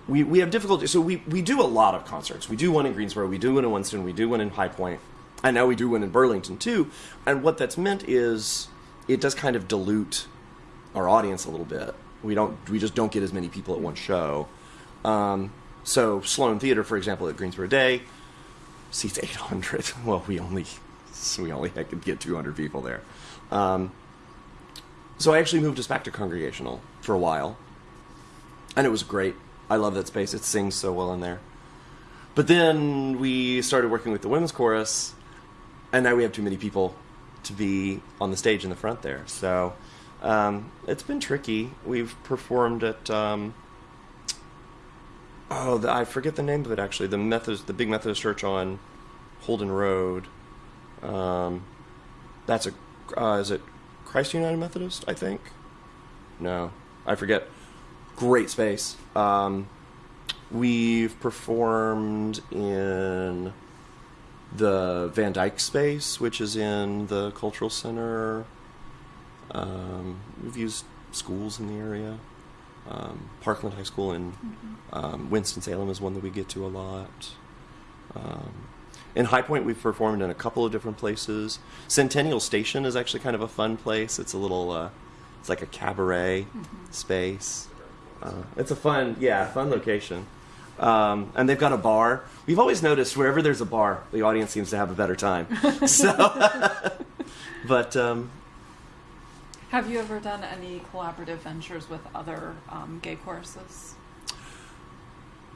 we, we have difficulty. So we, we do a lot of concerts. We do one in Greensboro, we do one in Winston, we do one in High Point, and now we do one in Burlington too. And what that's meant is it does kind of dilute our audience a little bit. We don't we just don't get as many people at one show. Um, so Sloan Theater, for example, at Greensboro Day, seats 800. [LAUGHS] Well, we only we only could get 200 people there. Um, so I actually moved us back to Congregational for a while, and it was great. I love that space. It sings so well in there. But then we started working with the women's chorus, and now we have too many people to be on the stage in the front there. So um, it's been tricky. We've performed at um, oh, the, I forget the name of it actually. The Methodist, the big Methodist church on Holden Road. Um, that's a uh, is it Christ United Methodist? I think. No, I forget. Great space. Um, we've performed in the Van Dyke space, which is in the cultural center. Um, we've used schools in the area. Um, Parkland High School in um, Winston Salem is one that we get to a lot. Um, in High Point, we've performed in a couple of different places. Centennial Station is actually kind of a fun place. It's a little, uh, it's like a cabaret space. Uh, it's a fun, yeah, fun location. Um, and they've got a bar. We've always noticed wherever there's a bar, the audience seems to have a better time. [LAUGHS] so, [LAUGHS] but um, Have you ever done any collaborative ventures with other um, gay choruses?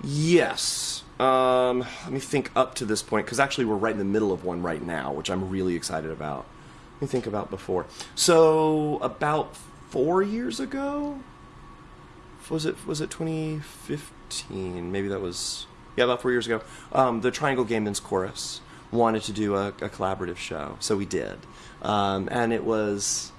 Yes. Um, let me think up to this point because actually we're right in the middle of one right now, which I'm really excited about. Let me think about before. So about four years ago, was it was it 2015? Maybe that was yeah, about four years ago. Um, the Triangle Gay Men's Chorus wanted to do a, a collaborative show, so we did, um, and it was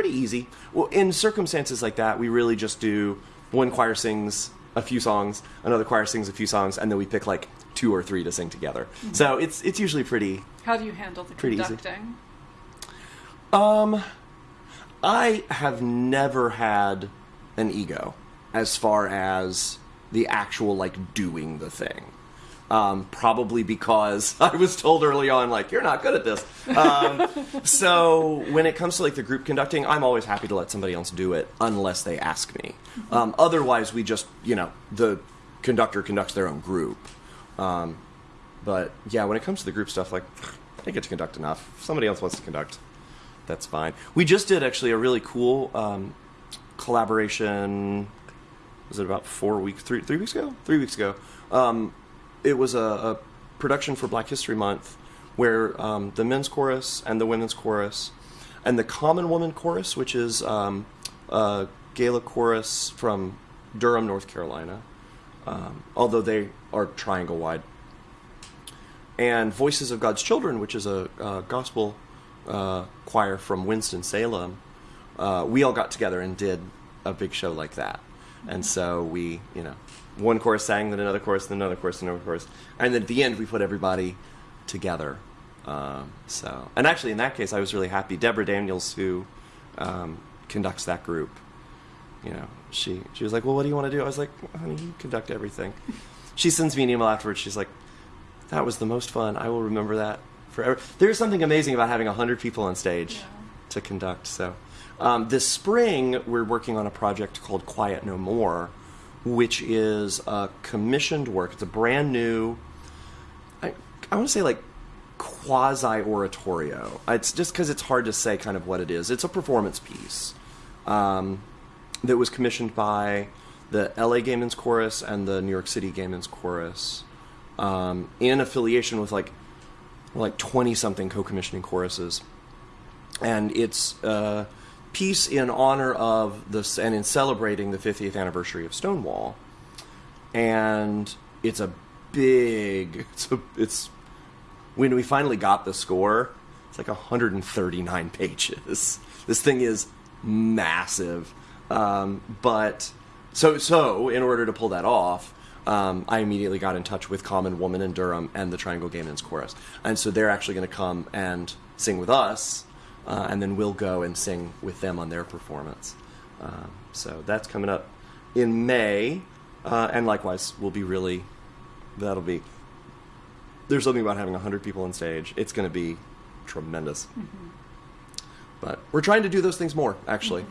pretty easy. Well, in circumstances like that, we really just do one choir sings a few songs, another choir sings a few songs, and then we pick like two or three to sing together. Mm-hmm. So it's it's usually pretty. How do you handle the Pretty easy. conducting? Um, I have never had an ego as far as the actual like doing the thing. Um, probably because [LAUGHS] I was told early on, like, you're not good at this. Um, [LAUGHS] so when it comes to like the group conducting, I'm always happy to let somebody else do it unless they ask me. Um, otherwise, we just, you know, the conductor conducts their own group. Um, but yeah, when it comes to the group stuff, like, [SIGHS] I get to conduct enough. If somebody else wants to conduct, that's fine. We just did actually a really cool um, collaboration. Was it about four weeks, three three weeks ago? Three weeks ago. It was a, a production for Black History Month where um, the men's chorus and the women's chorus and the Common Woman chorus, which is um, a GALA chorus from Durham, North Carolina, um, although they are triangle wide, and Voices of God's Children, which is a, a gospel uh, choir from Winston Salem. Uh, we all got together and did a big show like that, and so we, you know, one chorus sang, then another chorus, then another chorus, then another chorus, and then at the end we put everybody together. Um, so, and actually, in that case, I was really happy. Deborah Daniels, who um, conducts that group, you know, she she was like, "Well, what do you want to do?" I was like, "Honey, you conduct everything." [LAUGHS] she sends me an email afterwards. She's like, "That was the most fun. I will remember that forever." There's something amazing about having hundred people on stage Yeah. to conduct. So, um, this spring we're working on a project called Quiet No More, which is a commissioned work. It's a brand new. I I want to say like quasi oratorio. It's just because it's hard to say kind of what it is. It's a performance piece um, that was commissioned by the LA Gay Men's Chorus and the New York City Gay Men's Chorus um, in affiliation with like like 20 something co-commissioning choruses and it's a piece in honor of this and in celebrating the 50th anniversary of Stonewall. And it's a big [LAUGHS] it's a, it's when we finally got the score it's like 139 pages. [LAUGHS] This thing is massive. Um, but so so in order to pull that off um, I immediately got in touch with Common Woman in Durham and the Triangle Gay Men's Chorus, and so they're actually going to come and sing with us, uh, and then we'll go and sing with them on their performance. Um, so that's coming up in May, uh, and likewise, we'll be really that'll be. There's something about having hundred people on stage. It's going to be tremendous. But we're trying to do those things more. Actually,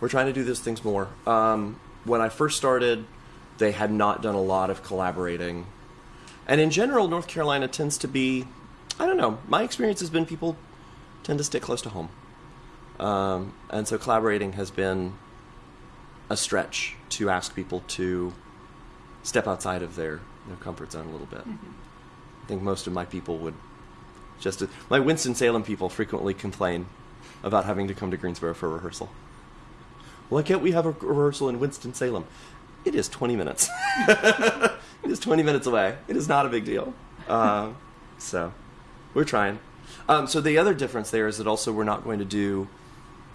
we're trying to do those things more. Um, when I first started, they had not done a lot of collaborating, and in general, North Carolina tends to be. I don't know. My experience has been people tend to stick close to home, um, and so collaborating has been a stretch to ask people to step outside of their, their comfort zone a little bit. I think most of my people would just my Winston Salem people frequently complain about having to come to Greensboro for rehearsal. Why can't we have a rehearsal in Winston Salem? It is 20 minutes. [LAUGHS] it is 20 minutes away. It is not a big deal. Um, so we're trying. Um, so the other difference there is that also we're not going to do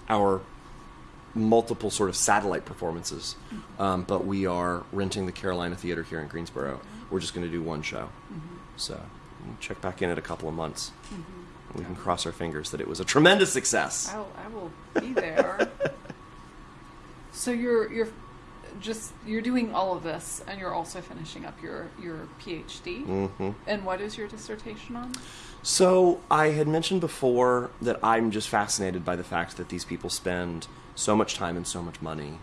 our multiple sort of satellite performances, um, but we are renting the Carolina Theater here in Greensboro. We're just going to do one show. So we'll check back in at a couple of months. We can cross our fingers that it was a tremendous success. I'll, I will be there. [LAUGHS] so you're you're just you're doing all of this, and you're also finishing up your your PhD. hmm And what is your dissertation on? So I had mentioned before that I'm just fascinated by the fact that these people spend so much time and so much money.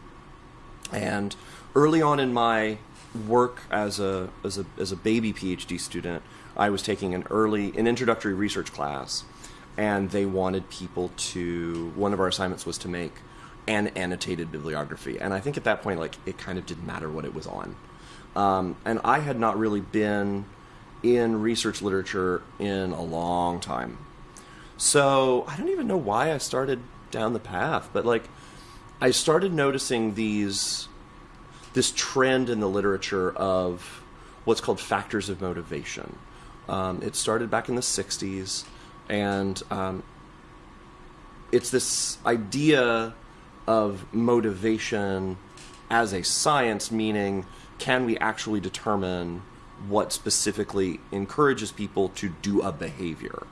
And early on in my work as a as a as a baby PhD student, I was taking an early an introductory research class, and they wanted people to one of our assignments was to make an annotated bibliography, and I think at that point like it kind of didn't matter what it was on, um, and I had not really been in research literature in a long time. So I don't even know why I started down the path, but like I started noticing these this trend in the literature of what's called factors of motivation. Um, it started back in the '60s, and um, it's this idea of motivation as a science, meaning can we actually determine what specifically encourages people to do a behavior?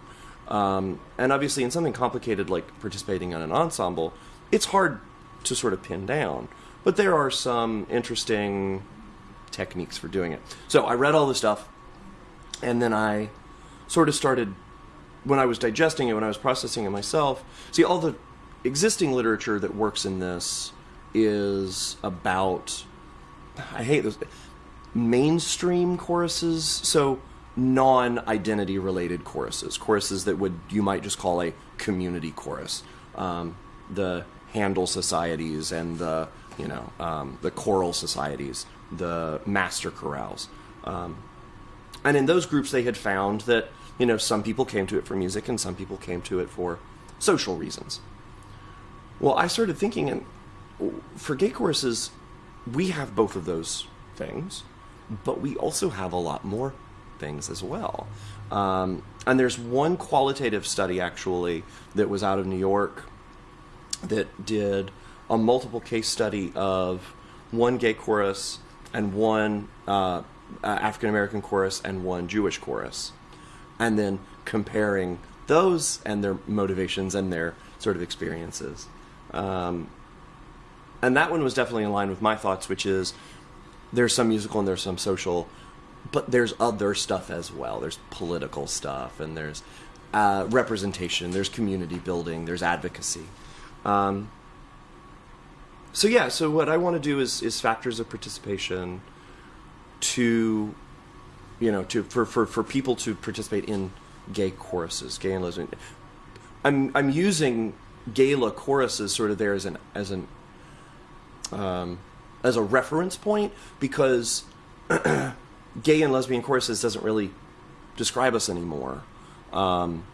Um, and obviously, in something complicated like participating in an ensemble, it's hard to sort of pin down. But there are some interesting techniques for doing it. So I read all this stuff, and then I sort of started when I was digesting it, when I was processing it myself. See, all the existing literature that works in this is about I hate those mainstream choruses, so non-identity related choruses, choruses that would you might just call a community chorus. Um, the Handel societies and the you know um, the choral societies, the master chorales, um, and in those groups they had found that you know some people came to it for music and some people came to it for social reasons. Well, I started thinking, and for gay choruses, we have both of those things, but we also have a lot more things as well. Um, and there's one qualitative study actually that was out of New York that did a multiple case study of one gay chorus and one uh, African American chorus and one Jewish chorus, and then comparing those and their motivations and their sort of experiences. Um, and that one was definitely in line with my thoughts, which is there's some musical and there's some social, but there's other stuff as well. There's political stuff and there's uh, representation, there's community building, there's advocacy. Um, so yeah, so what I want to do is is factors of participation to, you know, to for for for people to participate in gay choruses, gay and lesbian. I'm I'm using gala choruses sort of there as an as an um, as a reference point because [CLEARS THROAT] gay and lesbian choruses doesn't really describe us anymore. Um,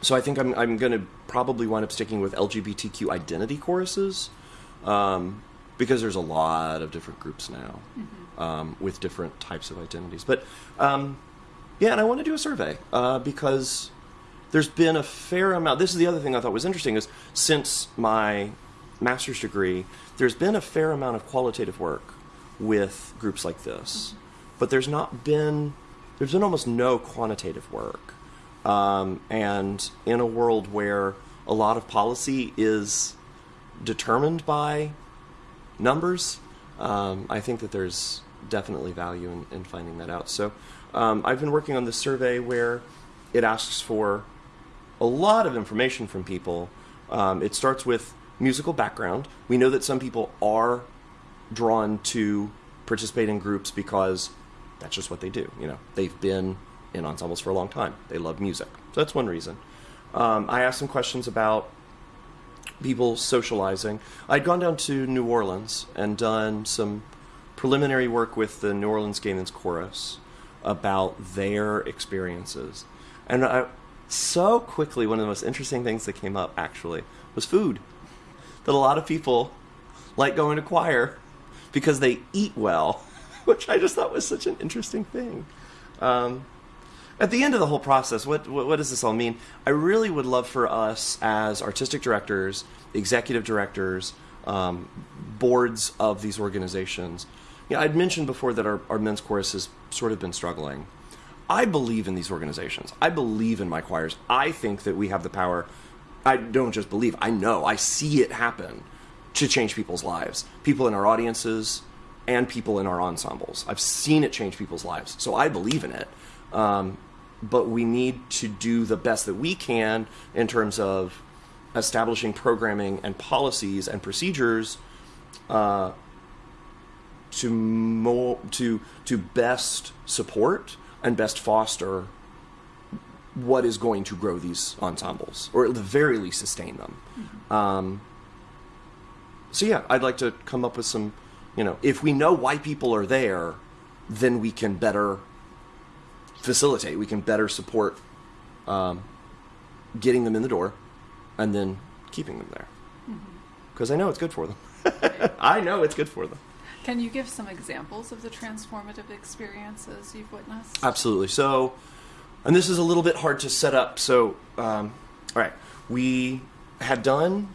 so I think I'm, I'm going to probably wind up sticking with LGBTQ identity choruses um, because there's a lot of different groups now mm-hmm. um, with different types of identities. But um, yeah, and I want to do a survey uh, because there's been a fair amount. This is the other thing I thought was interesting is since my master's degree, there's been a fair amount of qualitative work with groups like this, but there's not been there's been almost no quantitative work. Um, and in a world where a lot of policy is determined by numbers, um, I think that there's definitely value in, in finding that out. So um, I've been working on this survey where it asks for a lot of information from people. Um, it starts with musical background. We know that some people are drawn to participate in groups because that's just what they do. You know, they've been in ensembles for a long time. They love music. So that's one reason. Um, I asked some questions about people socializing. I'd gone down to New Orleans and done some preliminary work with the New Orleans Gay Men's Chorus about their experiences. And I, so quickly, one of the most interesting things that came up actually was food that a lot of people like going to choir because they eat well, [LAUGHS] which I just thought was such an interesting thing. Um, at the end of the whole process, what, what, what does this all mean? I really would love for us as artistic directors, executive directors, um, boards of these organizations. You know, I'd mentioned before that our, our men's chorus has sort of been struggling. I believe in these organizations. I believe in my choirs. I think that we have the power I don't just believe, I know, I see it happen to change people's lives. People in our audiences and people in our ensembles. I've seen it change people's lives. So I believe in it. Um, but we need to do the best that we can in terms of establishing programming and policies and procedures uh, to mo- to to best support and best foster what is going to grow these ensembles, or at the very least sustain them. Mm-hmm. Um, so yeah, I'd like to come up with some, you know, if we know why people are there, then we can better facilitate. We can better support um, getting them in the door, and then keeping them there. Because mm-hmm. I know it's good for them. [LAUGHS] I know it's good for them. Can you give some examples of the transformative experiences you've witnessed? Absolutely. So, and this is a little bit hard to set up. So, um, all right, we had done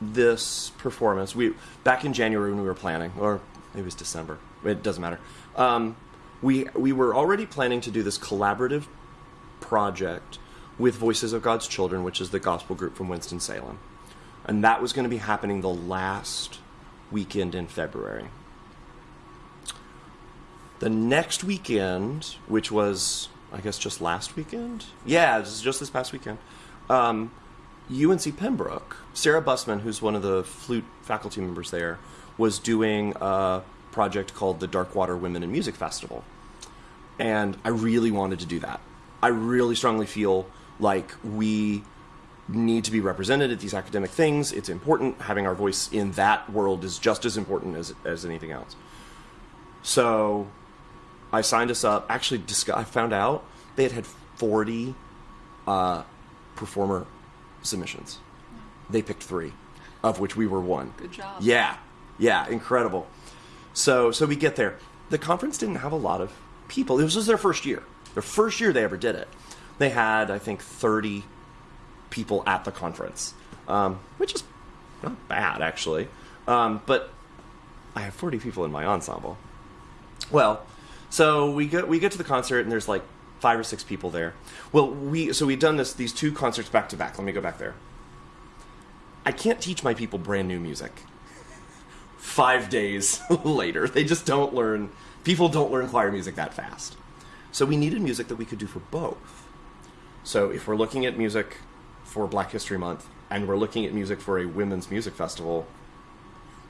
this performance. We back in January when we were planning, or it was December. It doesn't matter. Um, we we were already planning to do this collaborative project with Voices of God's Children, which is the gospel group from Winston Salem, and that was going to be happening the last weekend in February. The next weekend, which was, I guess, just last weekend? Yeah, just this past weekend. Um, UNC Pembroke, Sarah Busman, who's one of the flute faculty members there, was doing a project called the Darkwater Women in Music Festival. And I really wanted to do that. I really strongly feel like we need to be represented at these academic things. It's important. Having our voice in that world is just as important as, as anything else. So I signed us up. Actually, I found out they had had 40 uh, performer submissions. They picked three, of which we were one. Good job. Yeah, yeah, incredible. So, so we get there. The conference didn't have a lot of people. This was their first year. Their first year they ever did it. They had, I think, 30 people at the conference, um, which is not bad actually. Um, but I have 40 people in my ensemble. Well, so we get we get to the concert and there's like five or six people there. Well, we so we've done this these two concerts back to back. Let me go back there. I can't teach my people brand new music. Five days [LAUGHS] later, they just don't learn. People don't learn choir music that fast. So we needed music that we could do for both. So if we're looking at music for Black History Month and we're looking at music for a women's music festival,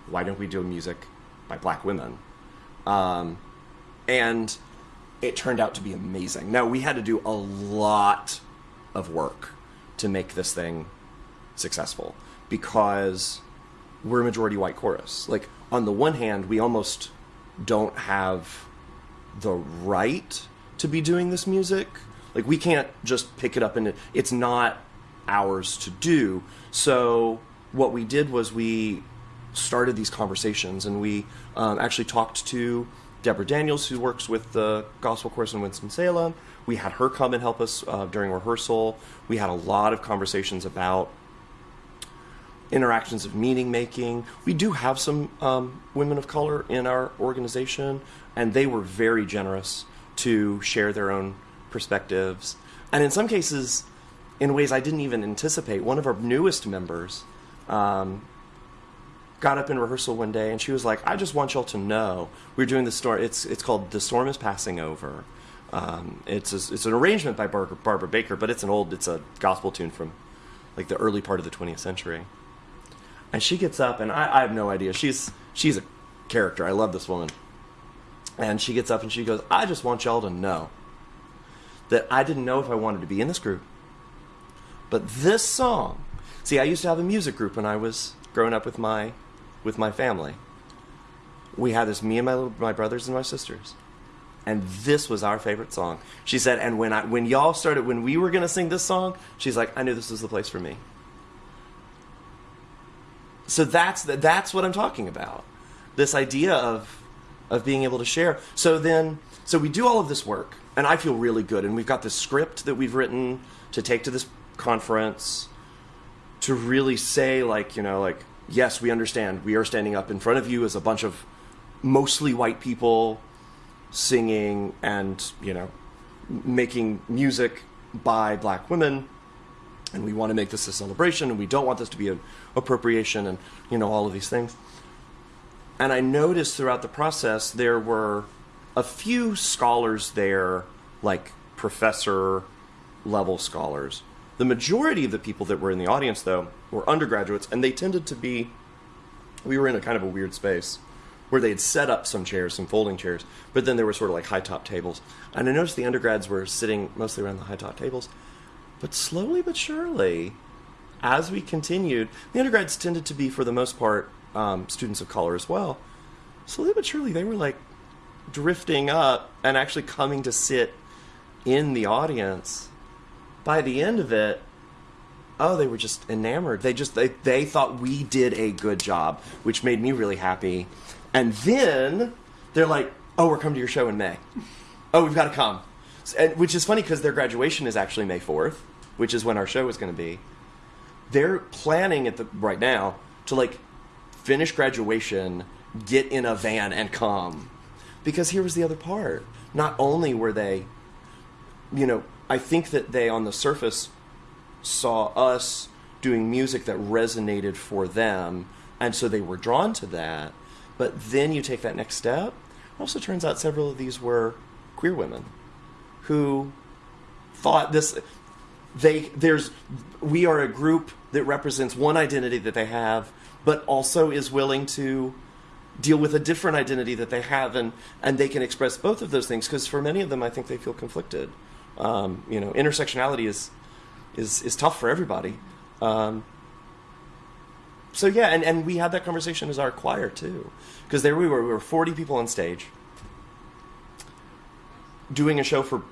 why don't we do music by black women? Um, and it turned out to be amazing. Now, we had to do a lot of work to make this thing successful because we're a majority white chorus. Like, on the one hand, we almost don't have the right to be doing this music. Like, we can't just pick it up and it's not ours to do. So, what we did was we started these conversations and we um, actually talked to Deborah Daniels, who works with the Gospel Chorus in Winston-Salem. We had her come and help us uh, during rehearsal. We had a lot of conversations about interactions of meaning making. We do have some um, women of color in our organization, and they were very generous to share their own perspectives. And in some cases, in ways I didn't even anticipate, one of our newest members um, got up in rehearsal one day and she was like, "I just want y'all to know we're doing the story. It's it's called the storm is passing over. Um, it's a, it's an arrangement by Barbara, Barbara Baker, but it's an old it's a gospel tune from like the early part of the 20th century." And she gets up and I, I have no idea. She's she's a character. I love this woman. And she gets up and she goes, "I just want y'all to know that I didn't know if I wanted to be in this group, but this song." See, I used to have a music group when I was growing up with my with my family. We had this me and my little, my brothers and my sisters. And this was our favorite song. She said, and when I when y'all started when we were gonna sing this song, she's like, I knew this was the place for me. So that's that's what I'm talking about. This idea of of being able to share. So then so we do all of this work, and I feel really good. And we've got this script that we've written to take to this conference to really say like, you know, like yes, we understand. We are standing up in front of you as a bunch of mostly white people singing and, you know, making music by black women. And we want to make this a celebration and we don't want this to be an appropriation and, you know, all of these things. And I noticed throughout the process there were a few scholars there, like professor level scholars. The majority of the people that were in the audience, though, were undergraduates, and they tended to be. We were in a kind of a weird space where they had set up some chairs, some folding chairs, but then there were sort of like high top tables. And I noticed the undergrads were sitting mostly around the high top tables. But slowly but surely, as we continued, the undergrads tended to be, for the most part, um, students of color as well. Slowly but surely, they were like drifting up and actually coming to sit in the audience. By the end of it, oh they were just enamored they just they, they thought we did a good job which made me really happy And then they're like, "Oh, we're coming to your show in May. Oh, we've got to come." And, which is funny because their graduation is actually May fourth, which is when our show is going to be. They're planning at the right now to like finish graduation, get in a van, and come. Because here was the other part. Not only were they, you know, I think that they on the surface saw us doing music that resonated for them, and so they were drawn to that. But then you take that next step. It also turns out several of these were queer women who thought this they there's we are a group that represents one identity that they have but also is willing to deal with a different identity that they have and and they can express both of those things because for many of them i think they feel conflicted um, you know intersectionality is is is tough for everybody. Um, so yeah and, and we had that conversation as our choir too. Because there we were we were 40 people on stage doing a show for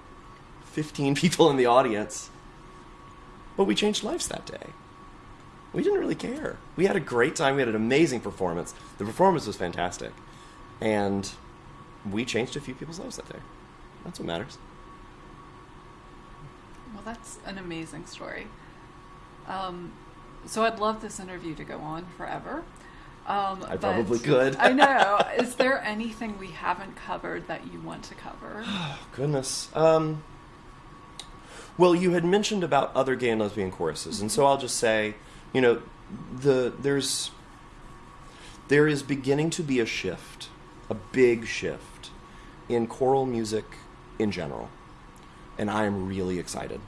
15 [LAUGHS] people in the audience. But we changed lives that day. We didn't really care. We had a great time. We had an amazing performance. The performance was fantastic. And we changed a few people's lives that day. That's what matters Well, that's an amazing story. Um, so I'd love this interview to go on forever. Um, I probably could. I know. [LAUGHS] Is there anything we haven't covered that you want to cover? Oh, [SIGHS] goodness. Um, well, you had mentioned about other gay and lesbian choruses, and so I'll just say, you know, the there's there is beginning to be a shift, a big shift in choral music in general, and I am really excited.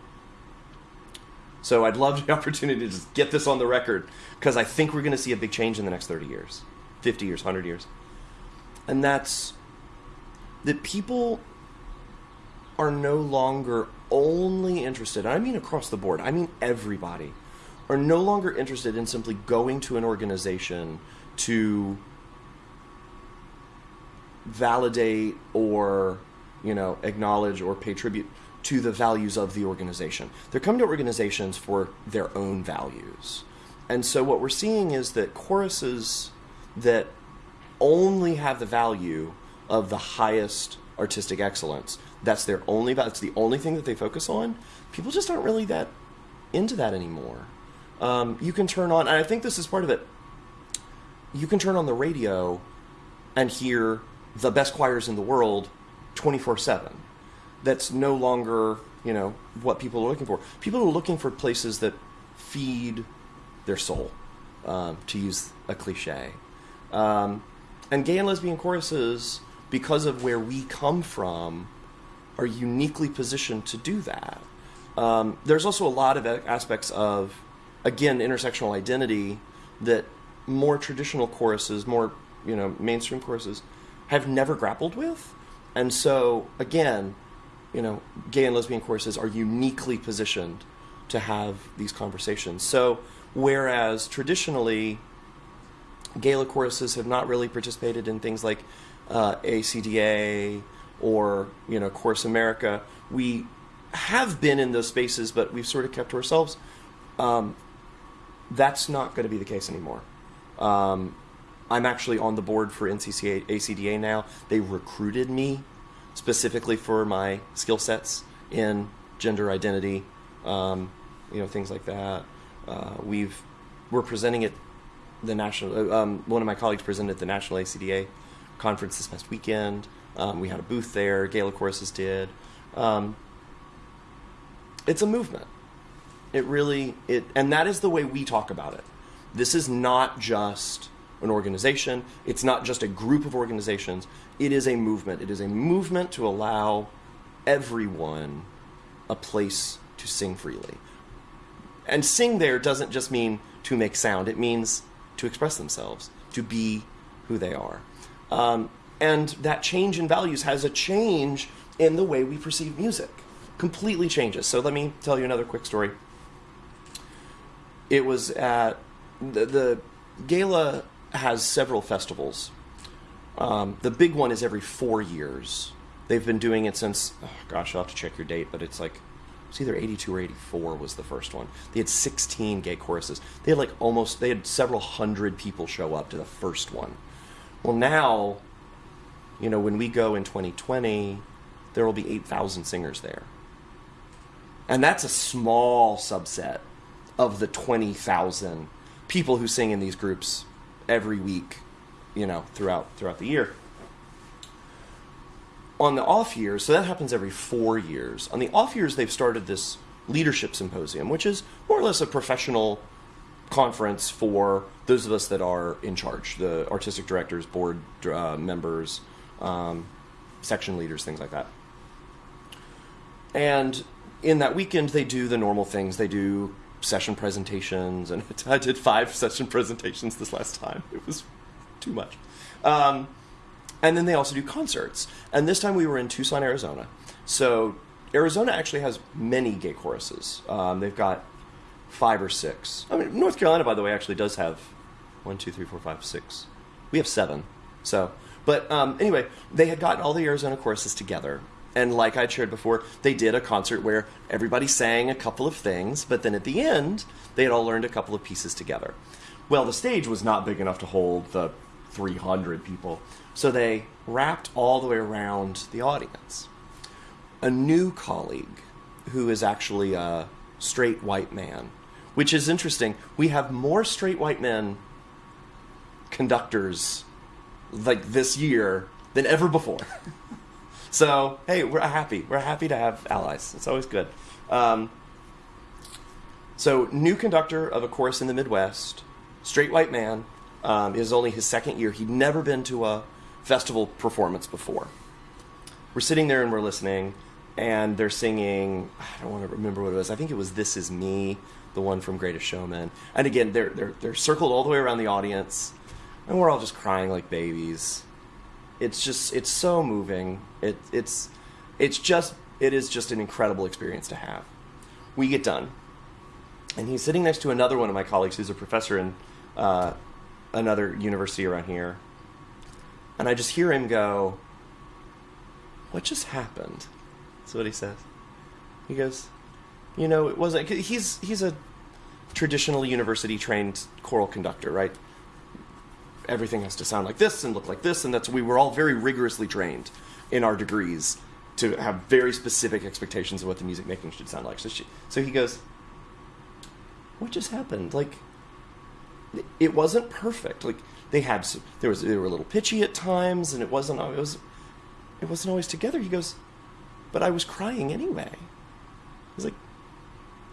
So I'd love [LAUGHS] the opportunity to just get this on the record because I think we're going to see a big change in the next 30 years, 50 years, 100 years. And that's that people are no longer only interested, I mean across the board, I mean everybody, are no longer interested in simply going to an organization to validate or, you know, acknowledge or pay tribute to the values of the organization. They're coming to organizations for their own values. And so what we're seeing is that choruses that only have the value of the highest artistic excellence. That's their only that's the only thing that they focus on. People just aren't really that into that anymore. Um, you can turn on, and I think this is part of it. You can turn on the radio and hear the best choirs in the world 24 7. That's no longer, you know, what people are looking for. People are looking for places that feed their soul, um, to use a cliche. Um, and gay and lesbian choruses, because of where we come from, are uniquely positioned to do that. Um, there's also a lot of aspects of, again, intersectional identity that more traditional choruses, more you know mainstream choruses, have never grappled with, and so again, you know, gay and lesbian choruses are uniquely positioned to have these conversations. So whereas traditionally, GALA choruses have not really participated in things like uh, ACDA or you know Chorus America. We have been in those spaces, but we've sort of kept to ourselves. Um, that's not going to be the case anymore. Um, I'm actually on the board for NCCA ACDA now. They recruited me specifically for my skill sets in gender identity, um, you know, things like that. Uh, we've we're presenting at the national. uh, Um, one of my colleagues presented at the national ACDA conference this past weekend. Um, we had a booth there. GALA Choruses did. Um, it's a movement. It really it, and that is the way we talk about it. This is not just an organization. It's not just a group of organizations. It is a movement. It is a movement to allow everyone a place to sing freely. And sing there doesn't just mean to make sound, it means to express themselves, to be who they are. Um, and that change in values has a change in the way we perceive music. Completely changes. So let me tell you another quick story. It was at the, the GALA has several festivals. Um, the big one is every four years. They've been doing it since, oh gosh, I'll have to check your date, but it's like, it's either 82 or 84 was the first one. They had 16 gay choruses. They had like almost, they had several hundred people show up to the first one. Well, now, you know, when we go in 2020, there will be 8,000 singers there. And that's a small subset of the 20,000 people who sing in these groups every week, you know, throughout throughout the year. On the off years, so that happens every 4 years. On the off years they've started this leadership symposium, which is more or less a professional conference for those of us that are in charge the artistic directors, board uh, members, um, section leaders, things like that. And in that weekend, they do the normal things. They do session presentations, and [LAUGHS] I did five session presentations this last time. It was too much. Um, and then they also do concerts. And this time we were in Tucson, Arizona. So Arizona actually has many gay choruses. Um, they've got five or six. I mean, North Carolina, by the way, actually does have one, two, three, four, five, six. We have seven. So, but um, anyway, they had gotten all the Arizona choruses together. And like I'd shared before, they did a concert where everybody sang a couple of things, but then at the end, they had all learned a couple of pieces together. Well, the stage was not big enough to hold the 300 people, so they wrapped all the way around the audience. A new colleague who is actually a straight white man which is interesting. We have more straight white men conductors like this year than ever before. [LAUGHS] so hey, we're happy. We're happy to have allies. It's always good. Um, so new conductor of a chorus in the Midwest, straight white man. Um, is only his second year. He'd never been to a festival performance before. We're sitting there and we're listening, and they're singing. I don't want to remember what it was. I think it was "This Is Me." the one from Greatest Showman. And again, they're they're they're circled all the way around the audience, and we're all just crying like babies. It's just it's so moving. It it's it's just it is just an incredible experience to have. We get done, and he's sitting next to another one of my colleagues who's a professor in uh, another university around here, and I just hear him go, "What just happened?" That's what he says. He goes, "You know, it wasn't." He's he's a traditional university trained choral conductor, right? Everything has to sound like this and look like this, and that's we were all very rigorously trained in our degrees to have very specific expectations of what the music making should sound like. So, she, so he goes, "What just happened? Like, it wasn't perfect. Like they had there was they were a little pitchy at times, and it wasn't it was it wasn't always together." He goes, "But I was crying anyway." He's like,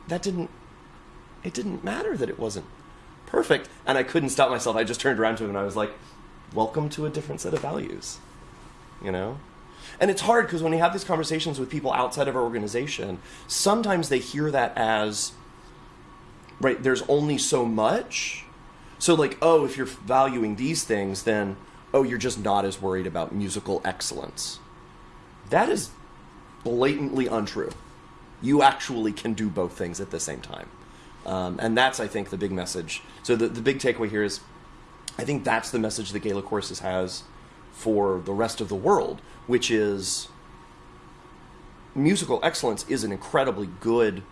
"That didn't it didn't matter that it wasn't perfect. And I couldn't stop myself. I just turned around to him and I was like, welcome to a different set of values. You know? And it's hard because when we have these conversations with people outside of our organization, sometimes they hear that as, right, there's only so much. So, like, oh, if you're valuing these things, then, oh, you're just not as worried about musical excellence. That is blatantly untrue. You actually can do both things at the same time. Um, and that's, I think, the big message. So the, the big takeaway here is I think that's the message that GALA Choruses has for the rest of the world, which is musical excellence is an incredibly good,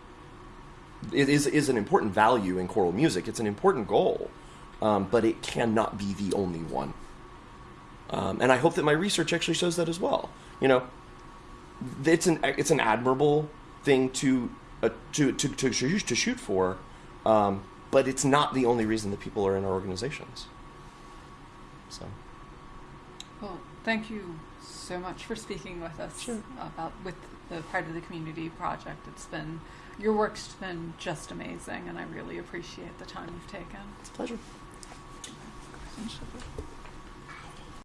it is, is an important value in choral music. It's an important goal, um, but it cannot be the only one. Um, and I hope that my research actually shows that as well. You know, it's an it's an admirable thing to uh, to, to, to, to shoot for, um, but it's not the only reason that people are in our organizations. So. Well, thank you so much for speaking with us sure. about with the part of the Community project. It's been your work's been just amazing, and I really appreciate the time you've taken. It's a pleasure.